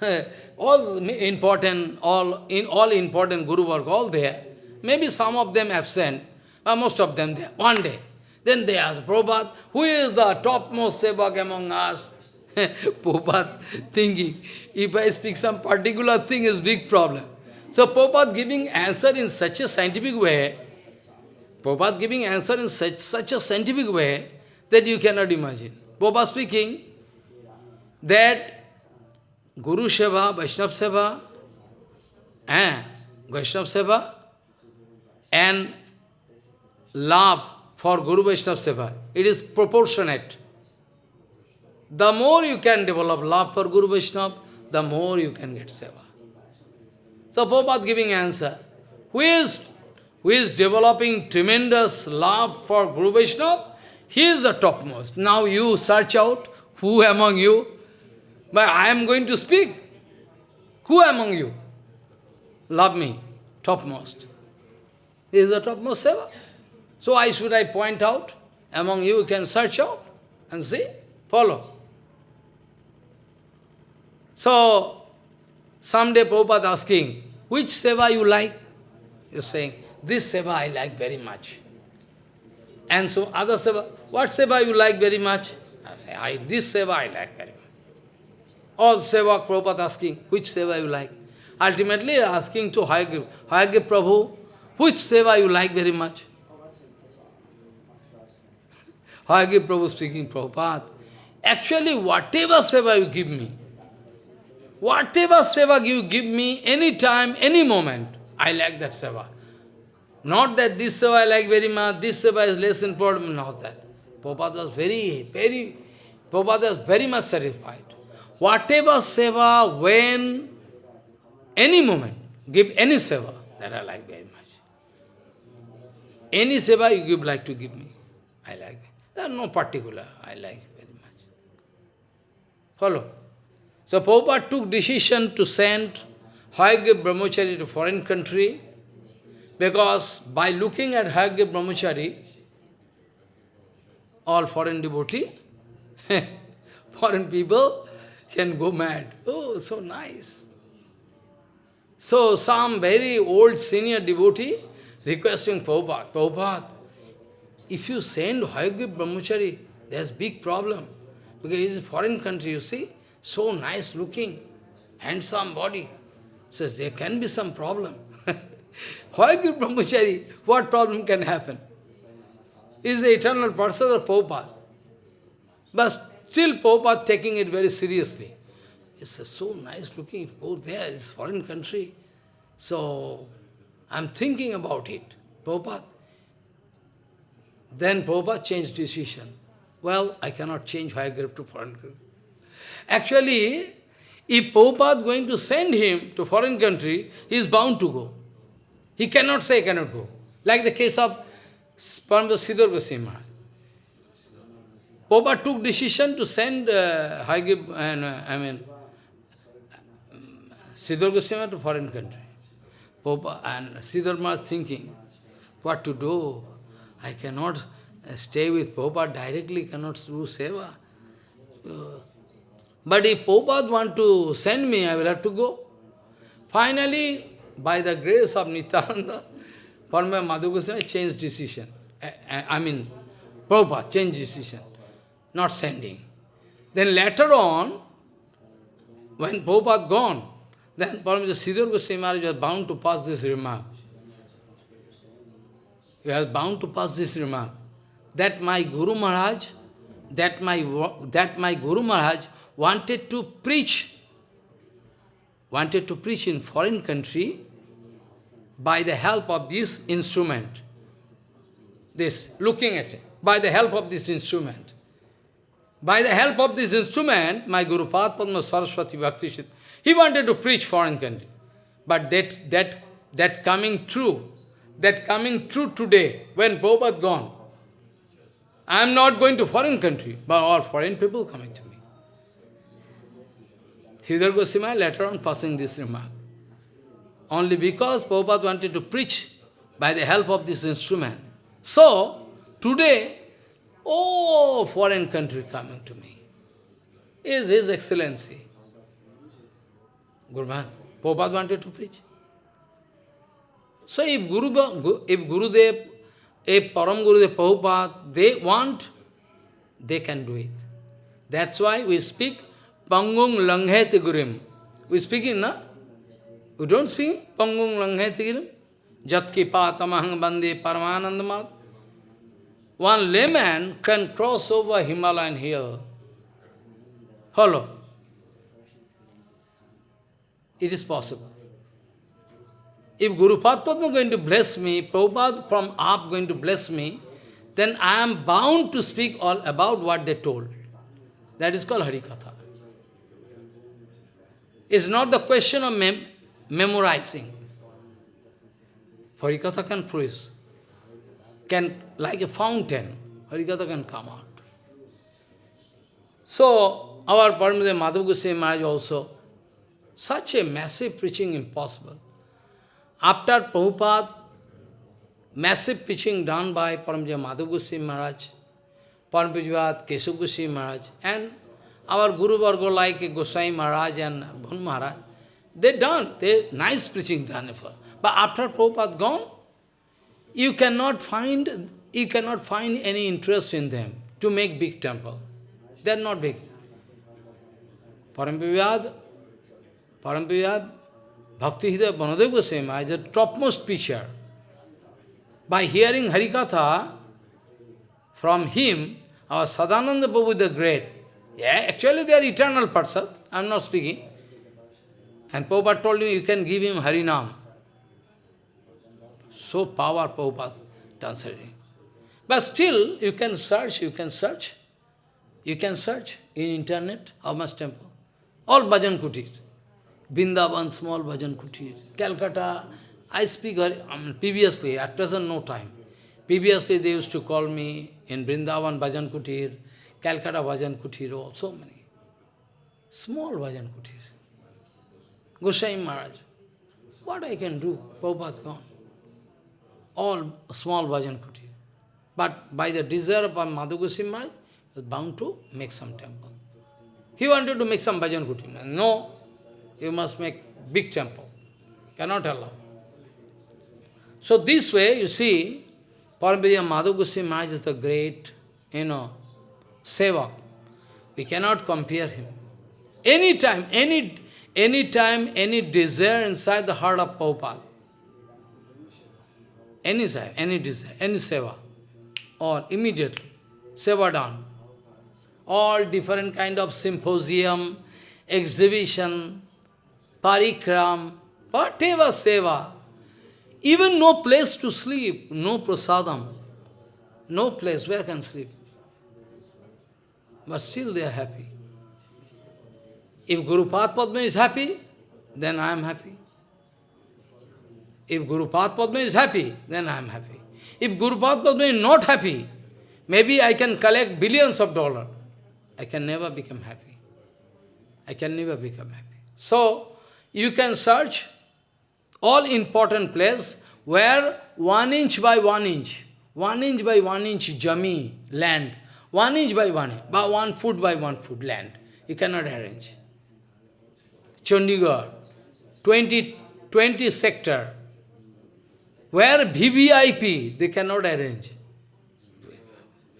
*laughs* all important, all in all important Guru work, all there. Maybe some of them absent, but most of them there. One day, then they ask, Prabhupada, who is the topmost sevak among us? *laughs* Prabhupada thinking, if I speak some particular thing is big problem. So Prabhupada giving answer in such a scientific way, Prabhupada giving answer in such, such a scientific way that you cannot imagine. Prabhupada speaking that Guru Seva, Vaishnav Seva, eh, Vaishnav Seva and love for Guru Vaishnav Seva, it is proportionate. The more you can develop love for Guru Vaishnava, the more you can get seva. So Prabhupada giving answer. Who is, who is developing tremendous love for Guru Vaishnava? He is the topmost. Now you search out who among you? But I am going to speak. Who among you? Love me, topmost. This is the topmost seva. So why should I point out? Among you, you can search out and see, follow. So, someday Prabhupada asking, which seva you like? You're saying, this seva I like very much. And so other seva, what seva you like very much? I, this seva I like very much. All seva, Prabhupada asking, which seva you like? Ultimately asking to Hayagriv, Prabhu, which seva you like very much? *laughs* Hayagriv Prabhu speaking, Prabhupada, actually whatever seva you give me, whatever seva you give me, any time, any moment, I like that seva. Not that this seva I like very much, this seva is less important, not that. Prabhupada was very, very, Prabhupada was very much satisfied. Whatever seva, when, any moment, give any seva, that I like very much. Any seva you give, like to give me, I like. There are no particular, I like very much. Follow? So Prabhupada took decision to send Hayagriva Brahmachari to foreign country, because by looking at Hayagriva Brahmachari, all foreign devotee, *laughs* foreign people can go mad. Oh, so nice. So some very old senior devotee requesting Prabhupada, Prabhupada, if you send Hayagriva Brahmachari, there's big problem. Because it's a foreign country, you see, so nice looking, handsome body. Says there can be some problem. *laughs* Hayagriva Brahmachari, what problem can happen? Is the eternal person of Prabhupada. But still Prabhupada taking it very seriously. It's so nice looking, oh there, it's foreign country. So, I'm thinking about it. Prabhupada. Then Prabhupada changed decision. Well, I cannot change Hayagriv to foreign country. Actually, if Prabhupada is going to send him to foreign country, he is bound to go. He cannot say cannot go. Like the case of Paramahansa Sridhar Goswami. Prabhupada took decision to send uh, Hayagriv, uh, I mean, Sridhar Goswami to foreign country. Prabhupada, and Sridhar Maharaj thinking, what to do? I cannot uh, stay with Prabhupada directly, cannot do seva. But if Prabhupada want to send me, I will have to go. Finally, by the grace of Nityananda, Madhu Goswami changed decision. I, I mean, Prabhupada changed decision, not sending. Then later on, when Prabhupada gone, then Paramahansa Sridhar Goswami Maharaj was bound to pass this remark. He was bound to pass this remark. That my Guru Maharaj, that my, that my Guru Maharaj wanted to preach, wanted to preach in foreign country by the help of this instrument. This, looking at it, by the help of this instrument. By the help of this instrument, my Guru Padma Saraswati Bhakti he wanted to preach foreign country. But that, that, that coming true, that coming true today, when Prabhupada gone, I am not going to foreign country, but all foreign people coming to me. Sridhar Goswami later on passing this remark. Only because Prabhupada wanted to preach by the help of this instrument. So, today, oh, foreign country coming to me is His Excellency. Maharaj, Prabhupada wanted to preach. So if Guru, if Gurudev, if Param Gurudev Prabhupada, they want, they can do it. That's why we speak Pangung Langheti Gurim. We speak in, na? We don't speak Pangung Langheti Gurim. Jatki Patamahang Bande Paramanandamat. One layman can cross over Himalayan hill. Hello. It is possible. If Guru Padma going to bless me, Prabhupada from up going to bless me, then I am bound to speak all about what they told. That is called Harikatha. It's not the question of mem memorizing. Harikatha can freeze, can, like a fountain, Harikatha can come out. So, our Paramita Madhav Goswami Maharaj also, such a massive preaching impossible. After Prabhupada, massive preaching done by Paramita Madhav Goswami Maharaj, Paramita Keshav Goswami Maharaj, and our Guru Varga like Goswami Maharaj and Bhan Maharaj, they done, they nice preaching done for. But after Prabhupada gone, you cannot find you cannot find any interest in them to make big temple. They are not big. Parampiyad, Parampiyad, Bhakti Hridaya Banadev Goswami is the topmost preacher. By hearing Harikatha, from him, our Sadananda Prabhu the Great, yeah, actually they are eternal person, I am not speaking. And Prabhupada told me you can give him Harinam. So power Prabhupada translating. But still, you can search, you can search. You can search in internet, how much temple. All bhajan kutir. Brindavan, small bhajan kutir. Calcutta, I speak um, previously, at present no time. Previously they used to call me in Brindavan bhajan kutir, Calcutta bhajan kutir, so many. Small bhajan kutir. Goswami Maharaj. What I can do? Prabhupada gone. All small bhajan kutir. But by the desire of Madhu Goswami Maharaj, was bound to make some temple. He wanted to make some bhajan kutir. No, you must make big temple. Cannot allow. So this way, you see, Parambhaya Madhu Goswami Maharaj is the great, you know, seva. We cannot compare him. Any time, any, any time, any desire inside the heart of Prabhupada, any desire, any desire, any seva, or immediately, seva done. All different kind of symposium, exhibition, parikram, whatever seva, even no place to sleep, no prasadam, no place where can sleep. But still they are happy. If Guru Padma is happy, then I am happy. If Guru Padma is happy, then I am happy. If Guru Padma is not happy, maybe I can collect billions of dollars. I can never become happy. I can never become happy. So, you can search all important place where one inch by one inch, one inch by one inch jami, land, one inch by one inch, by one foot by one foot land. You cannot arrange. Chandigarh, 20, 20 sector, where VVIP, they cannot arrange.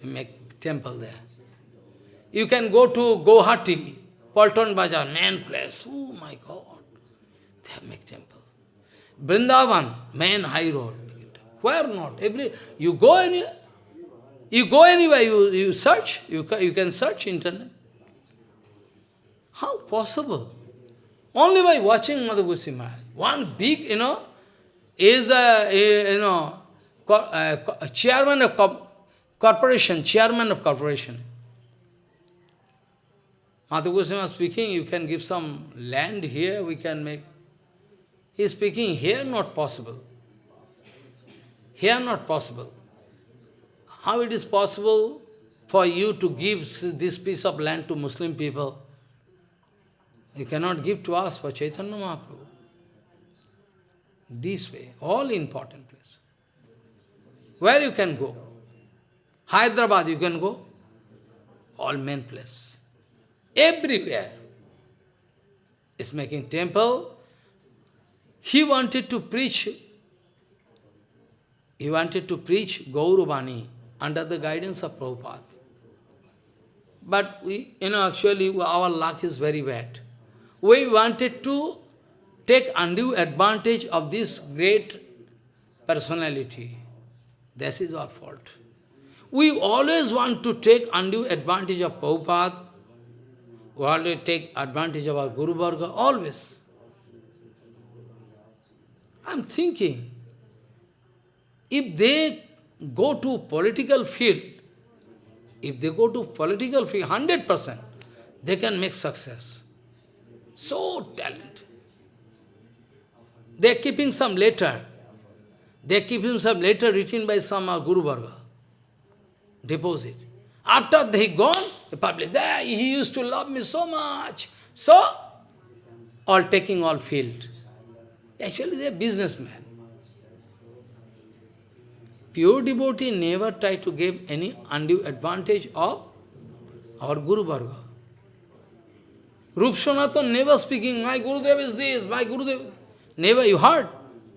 Make temple there. You can go to Guwahati, Paltan Bazaar, main place. Oh my God. They make temple. Vrindavan, main high road. Where not? Every you go anywhere. You go anywhere, you, you search, you, you can search internet. How possible? Only by watching Madhu Goswami Maharaj. One big, you know, is a, a you know, a, a chairman of corporation, chairman of corporation. Madhu Goswami speaking, you can give some land here, we can make. He is speaking here, not possible. Here, not possible. How it is possible for you to give this piece of land to Muslim people? You cannot give to us for Chaitanya Mahaprabhu. This way, all important place. Where you can go? Hyderabad you can go? All main place everywhere is making temple. He wanted to preach, he wanted to preach Gauruvani under the guidance of Prabhupada. But we, you know, actually our luck is very bad. We wanted to take undue advantage of this great personality. This is our fault. We always want to take undue advantage of Prabhupada we always take advantage of our Guru Varga, always. I'm thinking, if they go to political field, if they go to political field, 100%, they can make success. So talented. They are keeping some letter. They are keeping some letter written by some uh, Guru Varga. Deposit. After they gone, The public, there, he used to love me so much. So, all taking all field. Actually, they are businessmen. Pure devotee never try to give any undue advantage of our Guru Varga. Rup Sanatan never speaking, my Guru Gurudev is this, my Guru Gurudev. Never, you heard?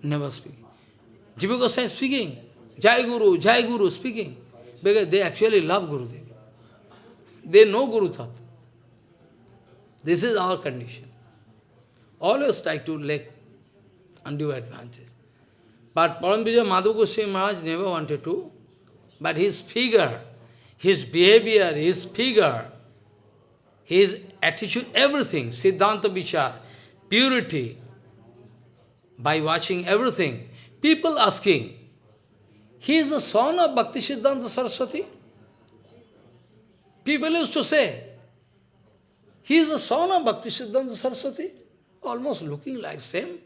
Never speaking. Jiva Goswami speaking, Jai Guru, Jai Guru speaking. Because they actually love Guru Gurudev. They know Guru Tat. This is our condition. Always try to take undue advantage. But Paramvijay Madhu Maharaj never wanted to. But his figure, his behavior, his figure, his attitude, everything, Siddhanta Vichar, purity, by watching everything, people asking, he is the son of Bhakti Siddhanta Saraswati? People used to say, he is the son of Bhakti Siddhanta Saraswati, almost looking like same,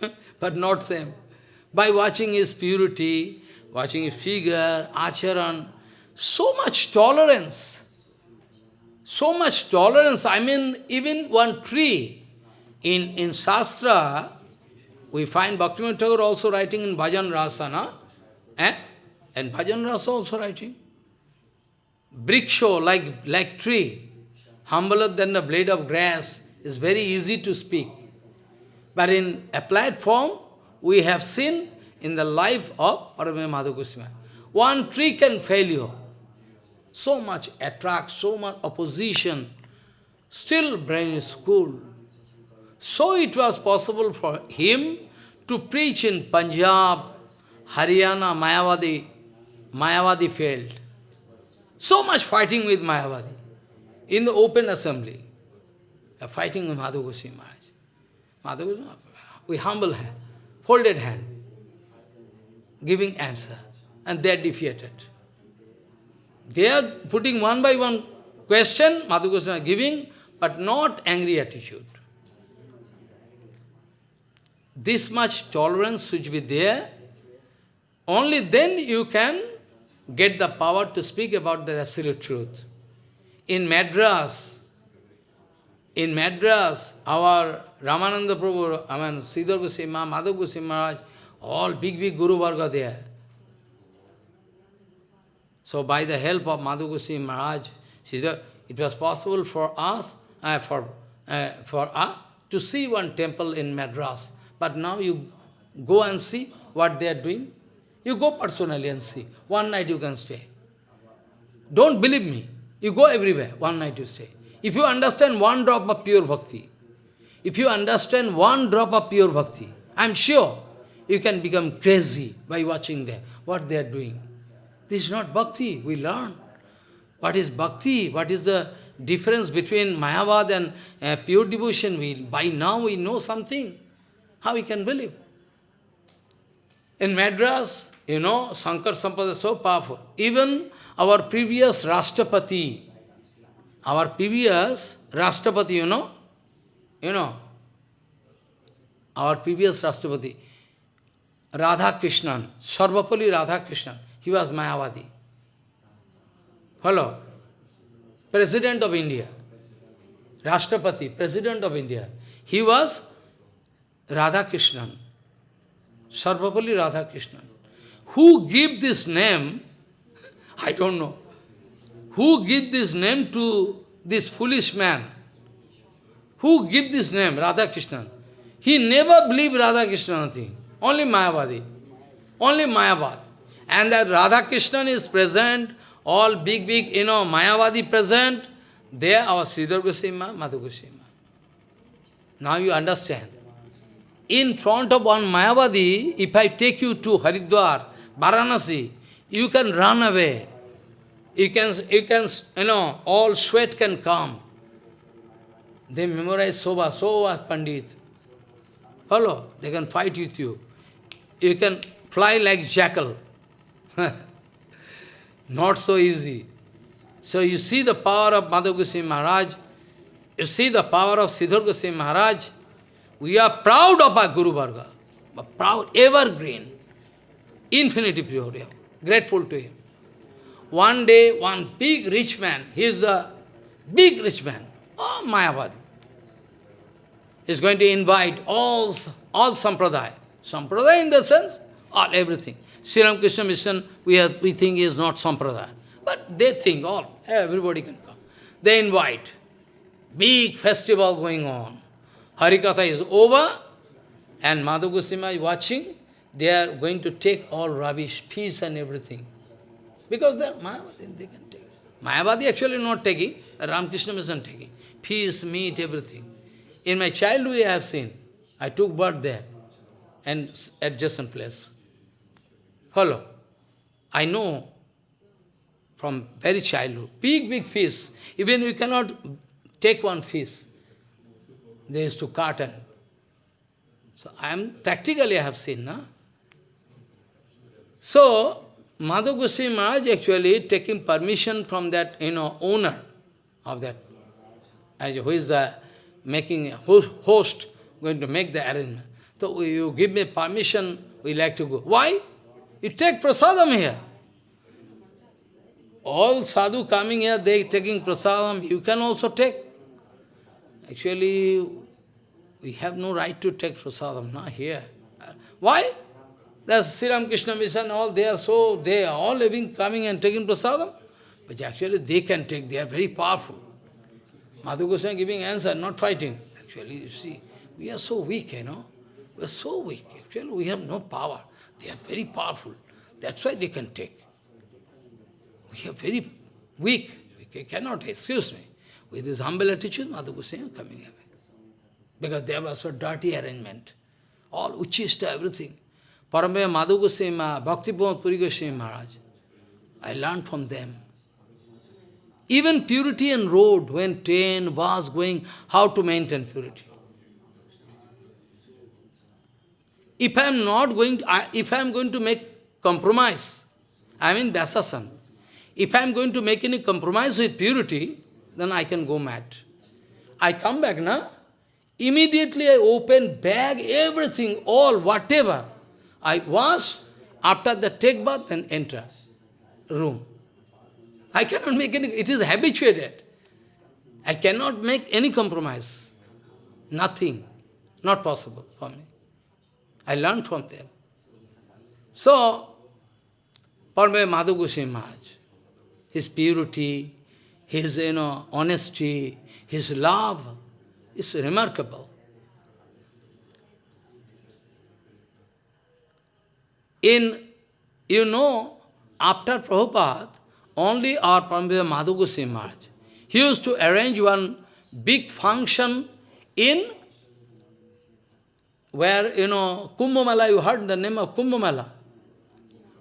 *laughs* but not same. By watching his purity, watching his figure, acharan, so much tolerance, so much tolerance. I mean, even one tree in, in Shastra, we find Bhaktivinoda Thakur also writing in Bhajan Rahasya. Eh? And Bhajan Rasa also writing. Briksho, like, like tree, humbler than the blade of grass, is very easy to speak. But in applied form, we have seen in the life of Paramaya Madhu One tree can fail you. So much attract, so much opposition. Still brain is cool. So it was possible for him to preach in Punjab, Haryana, Mayavadi. Mayavadi failed. So much fighting with Mayavadi in the open assembly. Fighting with Madhu Goswami Maharaj. Madhu Goswami, we humble folded hand, giving answer. And they are defeated. They are putting one by one question, Madhu Goswami giving, but not angry attitude. This much tolerance should be there. Only then you can get the power to speak about the absolute truth. In Madras, in Madras, our Ramananda Prabhu, I mean, Sridhar Goswami, Madhav Goswami Maharaj, all big, big Guru Varga there. So by the help of Madhu Goswami Maharaj, Sridhar, it was possible for us, uh, for, uh, for us, to see one temple in Madras. But now you go and see what they are doing. You go personally and see. One night you can stay. Don't believe me. You go everywhere, one night you stay. If you understand one drop of pure bhakti, if you understand one drop of pure bhakti, I'm sure you can become crazy by watching them, what they are doing. This is not bhakti, we learn. What is bhakti? What is the difference between Mayavad and uh, pure devotion? We, by now we know something. How we can believe? In Madras, you know, Sankar Sampada is so powerful. Even our previous Rashtrapati, our previous Rashtrapati, you know, you know, our previous Rashtrapati, Radha Krishnan, Sarvepalli Radha Krishnan, he was Mayavadi. Hello? President of India. Rashtrapati, President of India. He was Radha Krishnan. Sarvepalli Radha Krishnan. Who give this name, *laughs* I don't know. Who give this name to this foolish man? Who give this name, Radha Krishnan? He never believed Radha Krishnan thing. Only Mayavadi. Only Mayavad. And that Radha Krishnan is present, all big, big, you know, Mayavadi present, they are our Sridhar Goswami, Madhu Goswami. Now you understand. In front of one Mayavadi, if I take you to Haridwar, Varanasi, you can run away. You can, you can, you know, all sweat can come. They memorize Soba, Soba Pandit. Hello, they can fight with you. You can fly like jackal. *laughs* Not so easy. So you see the power of Madhav Goswami Maharaj, you see the power of Sridhar Goswami Maharaj, we are proud of our Guru Varga, proud, evergreen, infinity pure, grateful to him. One day, one big rich man, he is a big rich man, oh, Mayavadi. He's going to invite all, all sampradaya. Sampradaya in the sense, all everything. Sri Ramakrishna Mission, we, have, we think is not sampradaya. But they think all, everybody can come. They invite. Big festival going on. Harikatha is over, and Madhu Goswami is watching. They are going to take all rubbish, peace and everything. Because they are Mayavadi, they can take. Mayavadi actually not taking, Ramakrishna Mission taking. Peace, meat, everything. In my childhood I have seen. I took birth there and adjacent place. Follow. I know from very childhood, big, big fish. Even we cannot take one fish. They used to and... So I am, practically I have seen, na? So, Madhu Goswami Maharaj actually taking permission from that, you know, owner of that, as who is the making host, host going to make the arrangement. So you give me permission, we like to go. Why? You take prasadam here. All sadhu coming here, they taking prasadam, you can also take. Actually, we have no right to take prasadam, not here. Why? There's Sri Krishna Mission, all they are so, they are all living, coming and taking prasadam. But actually they can take, they are very powerful. Madhu Goswami giving answer, not fighting. Actually, you see, we are so weak, you know. We are so weak. Actually, we have no power. They are very powerful. That's why they can take. We are very weak. We cannot, excuse me. With this humble attitude, Madhu Goswami coming here. Because there was a dirty arrangement. All uchista, everything. Parambaya Madhu Goswami, Bhakti Puri Goswami Maharaj. I learned from them. Even purity and road, when train was going, how to maintain purity. If I am not going, to, if I am going to make compromise, I mean Vyasasan. If I am going to make any compromise with purity, then I can go mad. I come back, now. Immediately I open bag, everything, all, whatever. I wash, after the take bath, and enter room. I cannot make any, it is habituated. I cannot make any compromise. Nothing. Not possible for me. I learned from them. So, Parme Madhu Goswami Maharaj, his purity, his you know, honesty, his love is remarkable. In, you know, after Prabhupada, only our Paramahansa Madhu Maharaj. He used to arrange one big function in where, you know, Kumbh Mela, you heard the name of Kumbh Mela.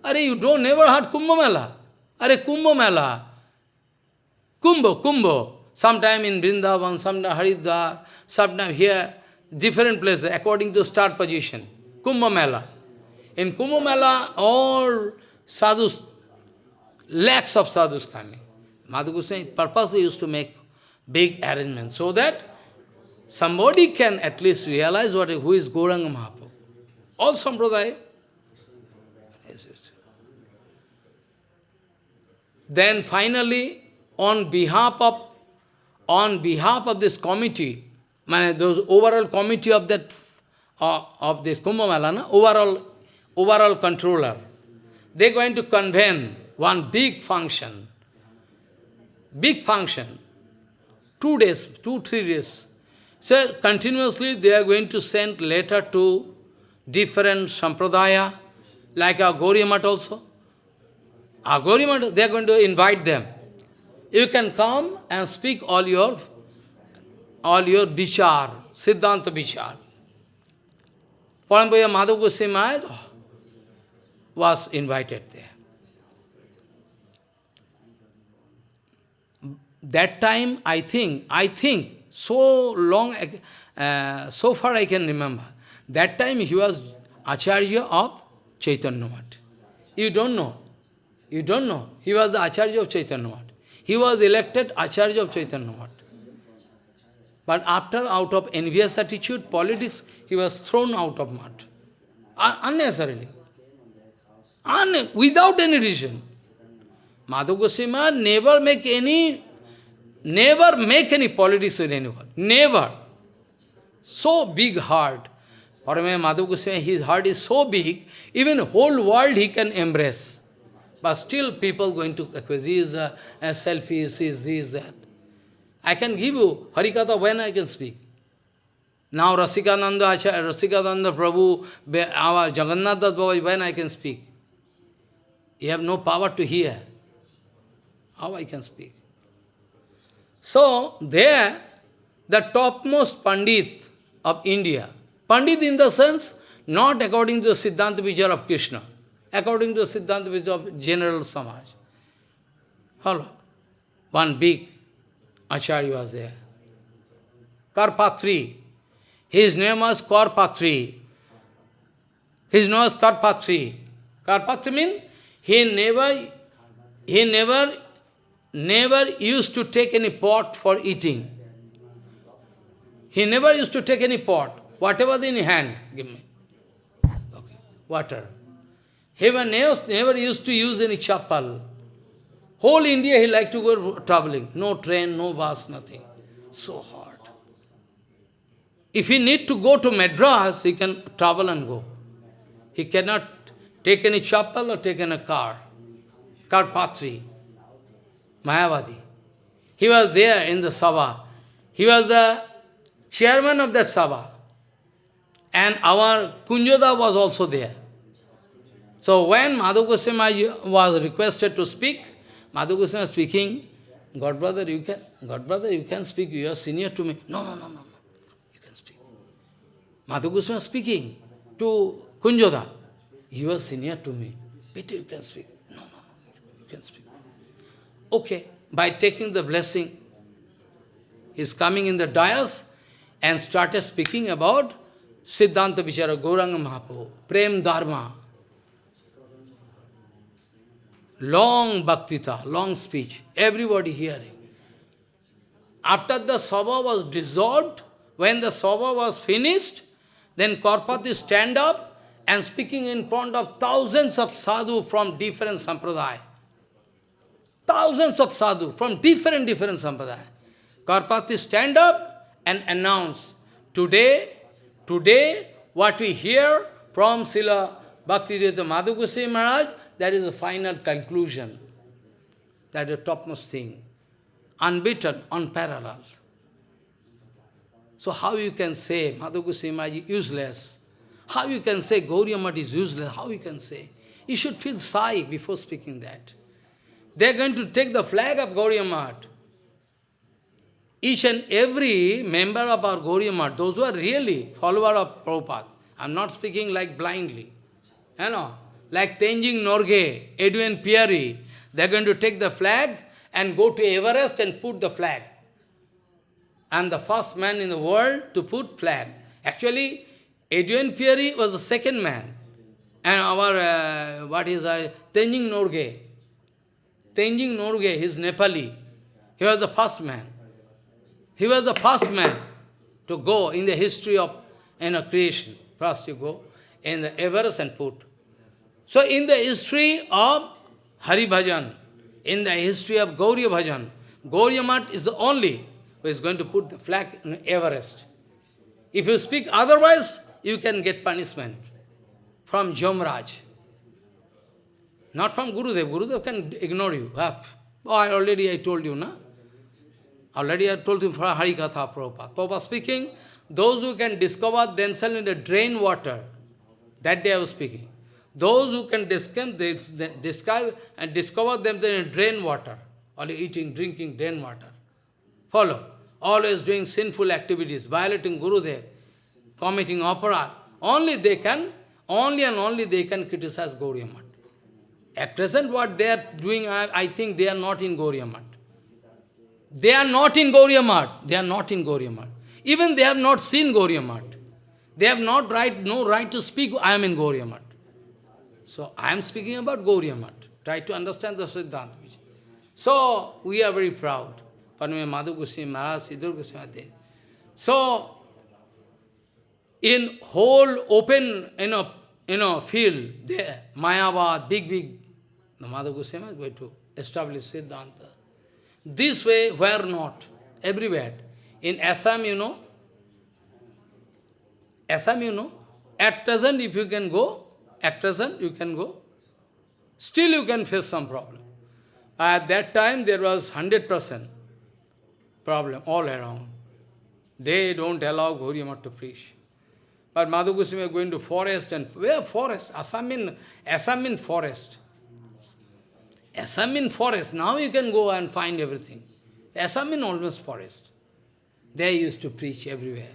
Are you don't never heard Kumbh Mela? Are Kumbh Mela. Kumbh, Kumbh. Sometime in Vrindavan, sometime Haridwar, sometime here, different places according to star position. Kumbh Mela. In Kumbh Mela, all sadhus lakhs of sadhus coming. Madhu Goswami purposely used to make big arrangements so that somebody can at least realize what who is Gauranga Mahaprabhu. All sampradaya. Then finally, on behalf of on behalf of this committee, those overall committee of that uh, of this Kumbh Mela, overall overall controller, they're going to convene one big function, big function, two days, two, three days. So continuously they are going to send letter to different sampradaya, like Gauriamat also. Gauriamat, they are going to invite them. You can come and speak all your, all your bichar, Siddhanta bichar. Parambhaya Madhav Goswami was invited there. That time, I think, I think, so long, uh, so far I can remember, that time he was Acharya of Chaitanya Math. You don't know. You don't know. He was the Acharya of Chaitanya Math. He was elected Acharya of Chaitanya Math. But after, out of envious attitude, politics, he was thrown out of Math. unnecessarily. Un without any reason. Madhu Goswami never make any never make any politics with anyone. Never. So big heart. Paramaya Madhav Goswami, his heart is so big, even whole world he can embrace. But still people going to accuse, he is a, a he is this, that. I can give you Harikatha when I can speak. Now Rasikananda Acharya, Rasikananda Prabhu, our Jagannath Baba, when I can speak. You have no power to hear. How I can speak? So, there, the topmost Pandit of India, Pandit in the sense, not according to the Siddhanta Vijaya of Krishna, according to the Siddhanta Vijaya of general Samaj. Hello. One big Acharya was there. Karpatri. His name was Karpatri. His name was Karpatri. Karpatri means he never, he never, never used to take any pot for eating. He never used to take any pot. Whatever in hand, give me. Okay. Water. He never used to use any chapal. Whole India he liked to go traveling. No train, no bus, nothing. So hard. If he need to go to Madras, he can travel and go. He cannot take any chapel or take any car. Karpatri, Mayavadi. He was there in the Sabha. He was the chairman of that Sabha. And our Kunjoda was also there. So when Madhu Goswami was requested to speak, Madhu Goswami speaking, God brother, you can, God brother, you can speak, you are senior to me. No, no, no, no, no. You can speak. Madhu Goswami speaking to Kunjoda. You are senior to me. Peter, you can speak. No, no, no, you can speak. Okay, by taking the blessing, he's coming in the dais and started speaking about Siddhanta Vichara, Gauranga Mahaprabhu, Prem Dharma, Long bhaktita, long speech, everybody hearing. After the sabha was dissolved, when the sabha was finished, then Karpatri stand up and speaking in front of thousands of sadhu from different sampradaya. Thousands of sadhu from different, different sampradaya. Karpatri stand up and announce, today, today, what we hear from Srila Bhaktivedanta Madhu Goswami Maharaj, that is the final conclusion. That is the topmost thing. Unbeaten, unparalleled. So how you can say Madhu Maharaj is useless? How you can say Gauriya is useless? How you can say? You should feel shy before speaking that. They are going to take the flag of Gauriya Each and every member of our Gauriya those who are really follower of Prabhupada, I am not speaking like blindly. You know, like Tenzing Norgay, Edwin Pieri, they are going to take the flag and go to Everest and put the flag. I'm the first man in the world to put flag. Actually, Edwin Pieri was the second man. And our, uh, what is, uh, Tenzing Norgay. Tenzing Norgay, he's Nepali. He was the first man. He was the first man to go in the history of you know, creation. First you go in the Everest and put. So in the history of Hari Bhajan, in the history of Gauriya Bhajan, Gauriya Mat is the only who is going to put the flag in Everest. If you speak otherwise, you can get punishment from Jomraj. Not from Gurudev. Gurudev can ignore you. Oh, I already I told you, na? Already I told you for Harikatha Prabhupada. Prabhupada speaking, those who can discover themselves in the drain water, that day I was speaking. Those who can describe and discover themselves in drain water, only eating, drinking drain water. Follow. Always doing sinful activities, violating Gurudev, committing opera. Only they can, only and only they can criticize Gauriya At present what they are doing, I, I, think they are not in Gauriya They are not in Gauriya They are not in Gauriya Even they have not seen Gauriya They have not right, no right to speak, I am in Gauriya so I am speaking about Gauriya Try to understand the Siddhanta. So we are very proud. Paname Madhu Goswami Maharaj, Goswami So in whole open you know, you know, field there, Mayavad, big, big, the Madhu Goswami is going to establish Siddhanta. This way, where not? Everywhere. In Assam, you know, Assam, you know, at present, if you can go, at present, you can go, still you can face some problem. At that time, there was 100% problem all around. They don't allow Gauriya to preach. But Madhu Goswami going to forest and where forest? Assam in Assam in forest. Assam in forest. Now you can go and find everything. Assam in almost forest. They used to preach everywhere.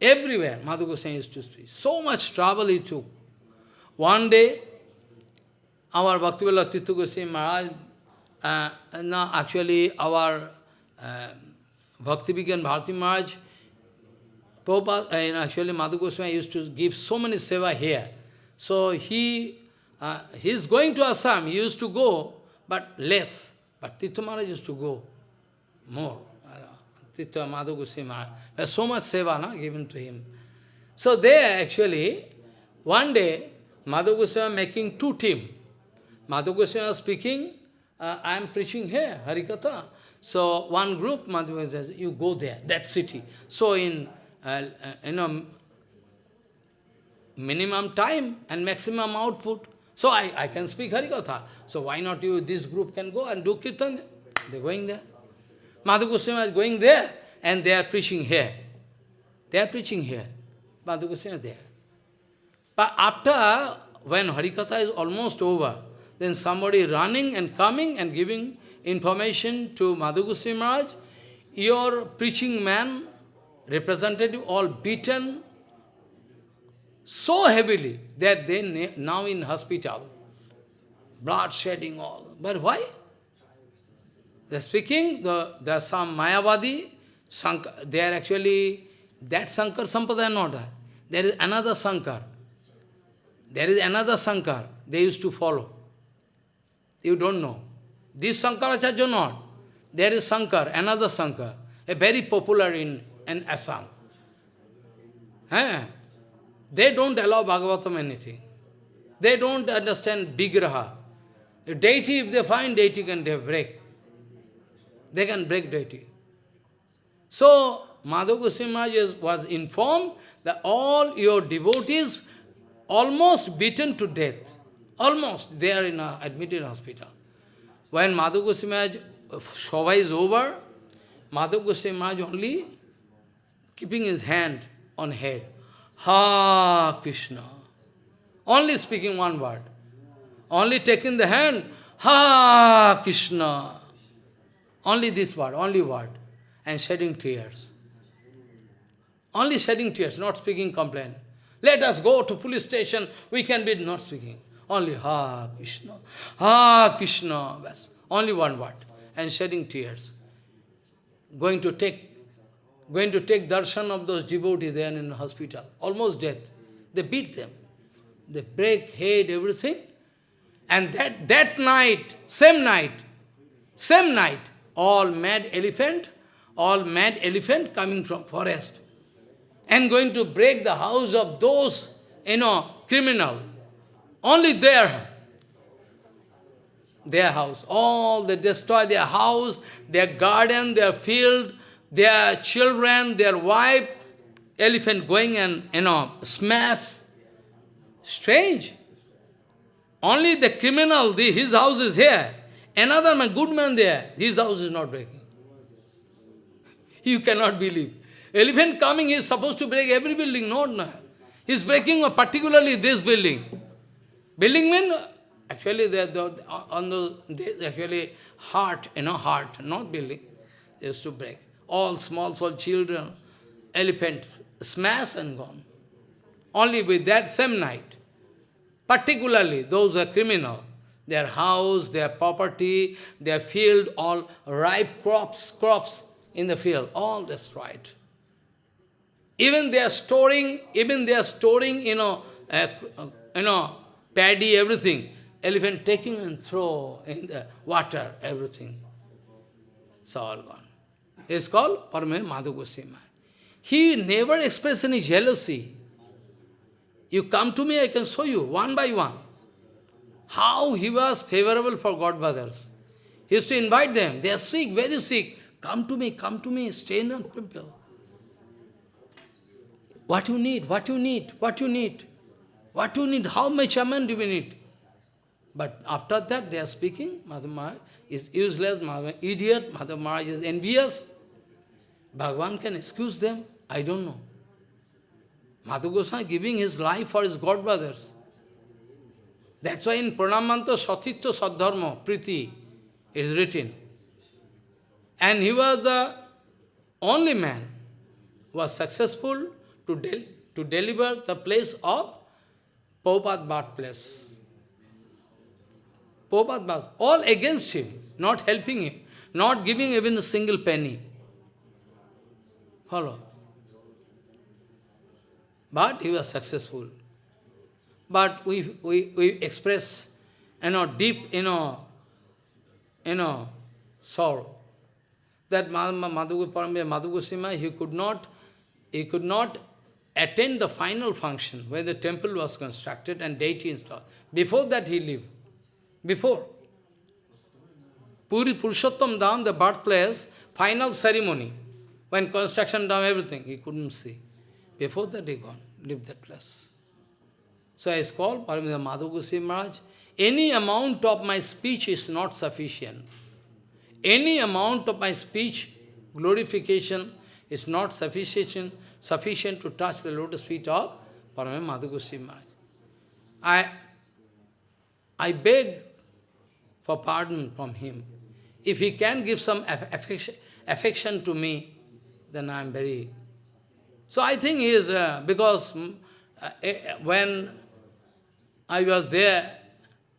Everywhere Madhu Goswami used to preach. So much trouble he took. One day, our Bhaktivinoda Tirtha Goswami Maharaj, uh, no, actually our uh, Bhakti Vigyan Bharati Maharaj, Prabhupada, uh, actually Madhu Goswami used to give so many seva here. So he, uh, he is going to Assam, he used to go, but less. But Tirtha Maharaj used to go more. Tirtha Madhu Goswami Maharaj. So much seva no, given to him. So there actually, one day, Madhu Goswami making two team. Madhu Goswami speaking, uh, I am preaching here, Harikatha. So one group, Madhu Goswami says, you go there, that city. So in, uh, uh, you know, minimum time and maximum output. So I, I can speak Harikatha. So why not you, this group can go and do Kirtan? They're going there. Madhu Goswami is going there and they are preaching here. They are preaching here. Madhu Goswami is there. But after, when Harikatha is almost over, then somebody running and coming and giving information to Madhu Goswami Maharaj, your preaching man, representative, all beaten so heavily that they now in hospital. Blood shedding all. But why? They're speaking, the, there are some Mayavadi, Sankar, they are actually, that Sankar Sampradaya not. There is another Sankar. There is another Sankar they used to follow. You don't know. This Sankaracharya not. There is Sankar, another Sankar, a very popular in, in Assam. Eh? They don't allow Bhagavatam anything. They don't understand Vigraha. Deity, if they find deity, can they break. They can break deity. So, Madhu was informed that all your devotees almost beaten to death. Almost. They are in a admitted hospital. When Madhu Goswami Shobha is over, Madhu only keeping his hand on head. Ha Krishna. Only speaking one word. Only taking the hand. Ha Krishna. Only this word, only word. And shedding tears. Only shedding tears, not speaking complaint. Let us go to police station, we can be not speaking. Only Ha Krishna, Ha Krishna. Only one word. And shedding tears. Going to take going to take darshan of those devotees there in the hospital. Almost death. They beat them. They break head, everything. And that, that night, same night, same night, all mad elephant, all mad elephant coming from forest and going to break the house of those, you know, criminal. Only their, their house. All they destroy their house, their garden, their field, their children, their wife, elephant going and, you know, smash. Strange. Only the criminal, the, his house is here. Another man, good man there, his house is not breaking. *laughs* You cannot believe. Elephant coming, is supposed to break every building. No, no. He is breaking particularly this building. Building means, actually, they, they, on the, actually heart, you know, heart, not building. is to break. All small, small children, elephant, smash and gone. Only with that same night. Particularly, those are criminal their house, their property, their field, all ripe crops, crops in the field, all destroyed. Even they are storing, even they are storing, you know, uh, you know, paddy, everything. Elephant taking and throw in the water, everything. It's all gone. It's called Parame Madhu Goswami. He never expressed any jealousy. You come to me, I can show you, one by one how he was favorable for God brothers. He used to invite them. They are sick, very sick. Come to me, come to me, stay in the temple. What you need, what you need, what you need, what you need, how much amount do we need? But after that they are speaking, Madhav Maharaj is useless, Madhav idiot, Madhav Maharaj is envious. Bhagavan can excuse them? I don't know. Madhu Goswami giving his life for his god brothers. That's why in Pranamanto Satitya Sadharma, Priti, is written. And he was the only man who was successful to, del to deliver the place of Prabhupada birthplace. Prabhupada all against him, not helping him, not giving even a single penny. Follow. But he was successful. But we, we, we express, you know, deep, you know, you know, sorrow. That Madhu Goswami, he could not, he could not attend the final function where the temple was constructed and deity installed. Before that he lived. Before. Puri Purushottam Dham, the birthplace, final ceremony, when construction done everything, he couldn't see. Before that he gone, lived that place. So I called Paramita Goswami Maharaj, any amount of my speech is not sufficient. Any amount of my speech, glorification, is not sufficient sufficient to touch the lotus feet of Paramita Goswami Maharaj. I, I beg for pardon from him. If he can give some affection, affection to me, then I am very... So I think he is, uh, because mm, uh, eh, when I was there,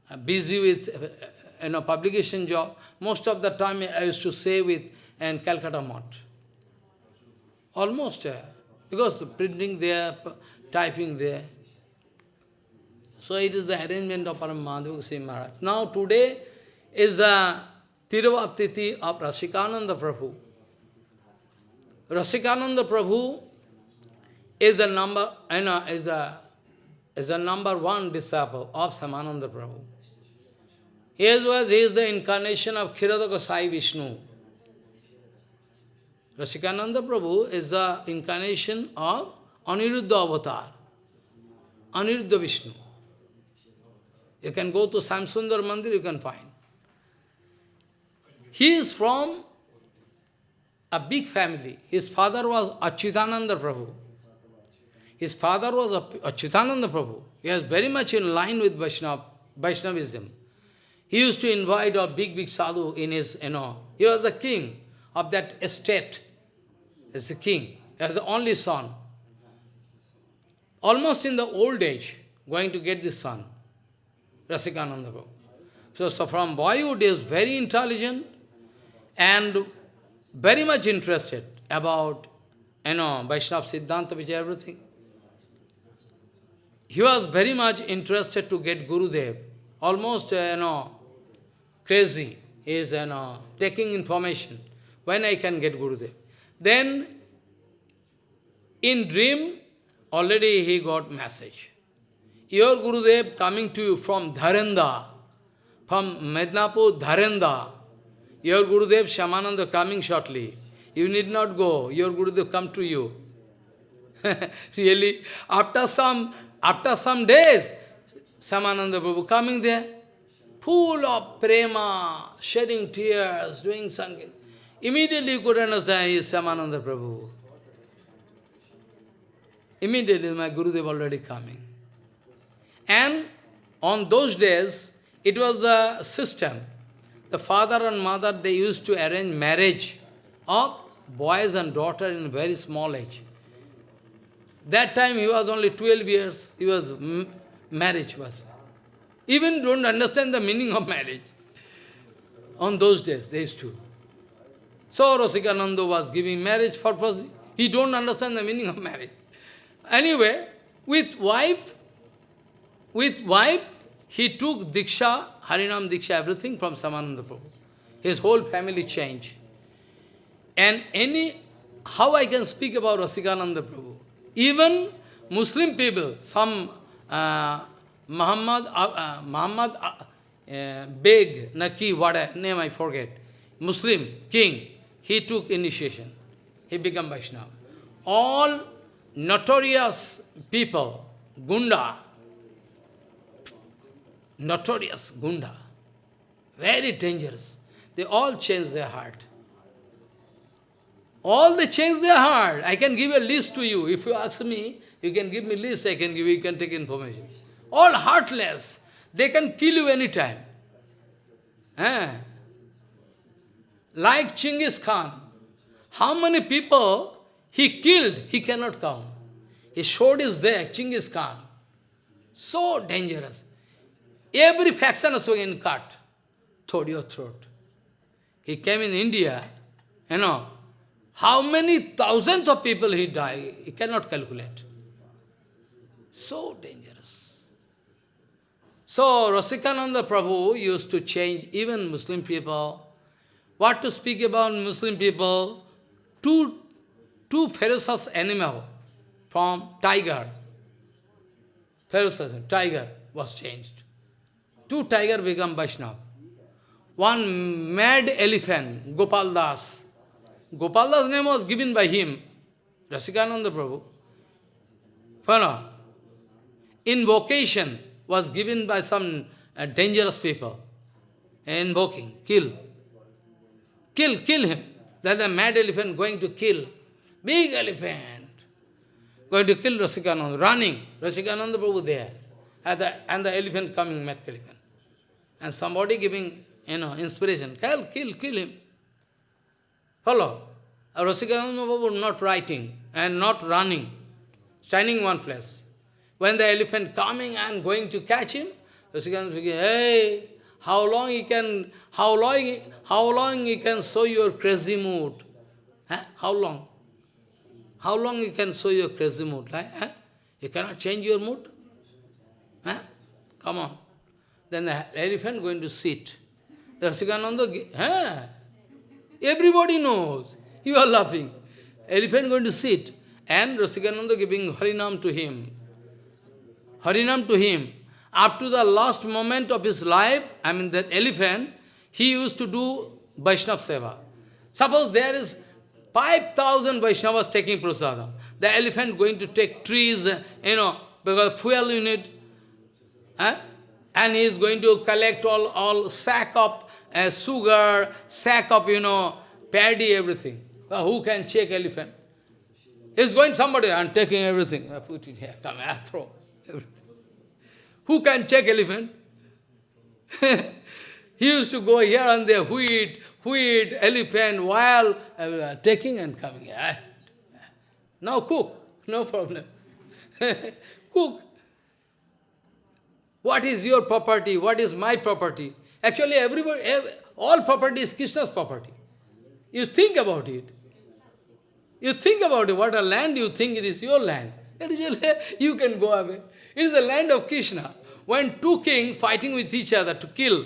uh, busy with uh, you know, publication job, most of the time I used to stay with and Calcutta Mott. Almost. Uh, because the printing there, typing there. So it is the arrangement of Paramadhava Goswami Maharaj. Now today is the Tiruvaptiti of Rasikananda Prabhu. Rasikananda Prabhu is the number, you know, is the is the number one disciple of Shyamananda Prabhu. He was he is the incarnation of Kshirodakashayi Vishnu. Rasikananda Prabhu is the incarnation of Aniruddha avatar, Aniruddha Vishnu. You can go to Samsundar Mandir, you can find. He is from a big family. His father was Achyutananda Prabhu. His father was Achyutananda Prabhu. He was very much in line with Vaishnav, Vaishnavism. He used to invite a big, big sadhu in his, you know, he was the king of that estate as a king, as the only son. Almost in the old age, going to get this son, Rasikananda Prabhu. So, so from boyhood he is very intelligent and very much interested about, you know, Vaishnava Siddhanta, which everything. He was very much interested to get Gurudev, almost, uh, you know, crazy. He is, you know, taking information. When I can get Gurudev? Then, in dream, already he got message. Your Gurudev coming to you from Dharenda, from Mednapur, Dharenda. Your Gurudev Shyamananda coming shortly. You need not go. Your Gurudev come to you. *laughs* really, after some, after some days, Shyamananda Prabhu coming there, full of prema, shedding tears, doing something. Immediately you could understand he is Shyamananda Prabhu. Immediately my Gurudev already coming. And on those days, it was the system. The father and mother, they used to arrange marriage of boys and daughter in very small age. That time he was only 12 years, he was, marriage was. Even don't understand the meaning of marriage. On those days, they used to. So Rasikananda was giving marriage purpose. He don't understand the meaning of marriage. Anyway, with wife, with wife, he took Diksha, Harinam Diksha, everything from Shyamananda Prabhu. His whole family changed. And any, how I can speak about Rasikananda Prabhu? Even Muslim people, some uh, Muhammad, uh, uh, Muhammad, uh, uh, big, Naki, what name I forget, Muslim king, he took initiation. He became Vaishnava. All notorious people, Gunda, notorious Gunda, very dangerous. They all change their heart. All they change their heart. I can give a list to you. If you ask me, you can give me list, I can give you, you can take information. All heartless. They can kill you anytime. Eh? Like Chinggis Khan. How many people he killed, he cannot count. His sword is there, Chinggis Khan. So dangerous. Every faction is in cut. Toward your throat. He came in India, you know, how many thousands of people he died, he cannot calculate. So dangerous. So Rasikananda Prabhu used to change even Muslim people. What to speak about Muslim people? Two, two ferocious animal from tiger. Ferocious, tiger was changed. Two tiger become Vaishnava. One mad elephant, Gopal Das. Gopal Das name was given by him, Rasikananda Prabhu. Fana. Invocation was given by some uh, dangerous people. Invoking, kill. Kill, kill him. That the mad elephant going to kill. Big elephant. Going to kill Rasikananda, running. Rasikananda Prabhu there. And the, and the elephant coming, mad elephant. And somebody giving you know, inspiration. Kill, kill, kill him. Follow. Rasikananda Babu not writing and not running, standing one place. When the elephant coming and going to catch him, Rasikananda speaking, hey, how long he can, how long, how long you can show your crazy mood? Huh? How long? How long you can show your crazy mood? Huh? You cannot change your mood? Come on. Then the elephant going to sit. Rasikananda, huh? everybody knows. You are laughing. Elephant going to sit. And Rasikananda giving Harinam to him. Harinam to him. Up to the last moment of his life, I mean that elephant, he used to do Vaishnav Seva. Suppose there is 5,000 Vaishnavas taking prasadam. The elephant going to take trees, you know, because fuel in it. Eh? And he is going to collect all, all sack of uh, sugar, sack of, you know, paddy, everything. Well, who can check elephant? He's going somebody and taking everything. I put it here, come, I throw everything. Who can check elephant? *laughs* he used to go here and there, wheat, wheat, elephant, while uh, taking and coming. Here. Now cook, no problem. *laughs* cook. What is your property? What is my property? Actually, everybody, all property is Krishna's property. You think about it. You think about it. What a land you think it is your land. *laughs* You can go away. It is the land of Krishna. When two kings fighting with each other to kill,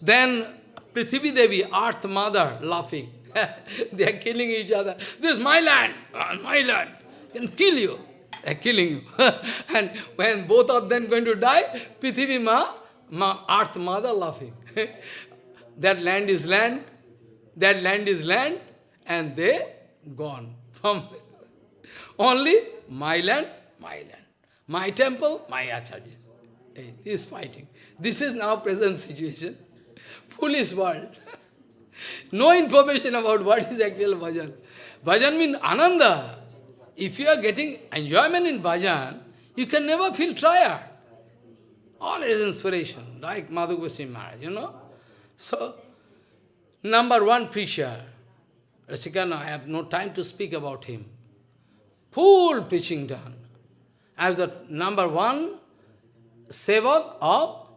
then Prithivi Devi, Earth Mother, laughing. *laughs* they are killing each other. This is my land, uh, my land. Can kill you. They are killing you. *laughs* and when both of them going to die, Prithivi Ma Ma, earth mother laughing. *laughs* that land is land, that land is land, and they gone. From *laughs* only my land, my land. My temple, my acharya. He is fighting. This is now present situation. Foolish world. no information about what is actual bhajan. Bhajan means ananda. If you are getting enjoyment in bhajan, you can never feel tired. All is inspiration, like Madhu Goswami Maharaj, you know. So, number one preacher, Rasikana, I have no time to speak about him. Full preaching done. As the number one sevak of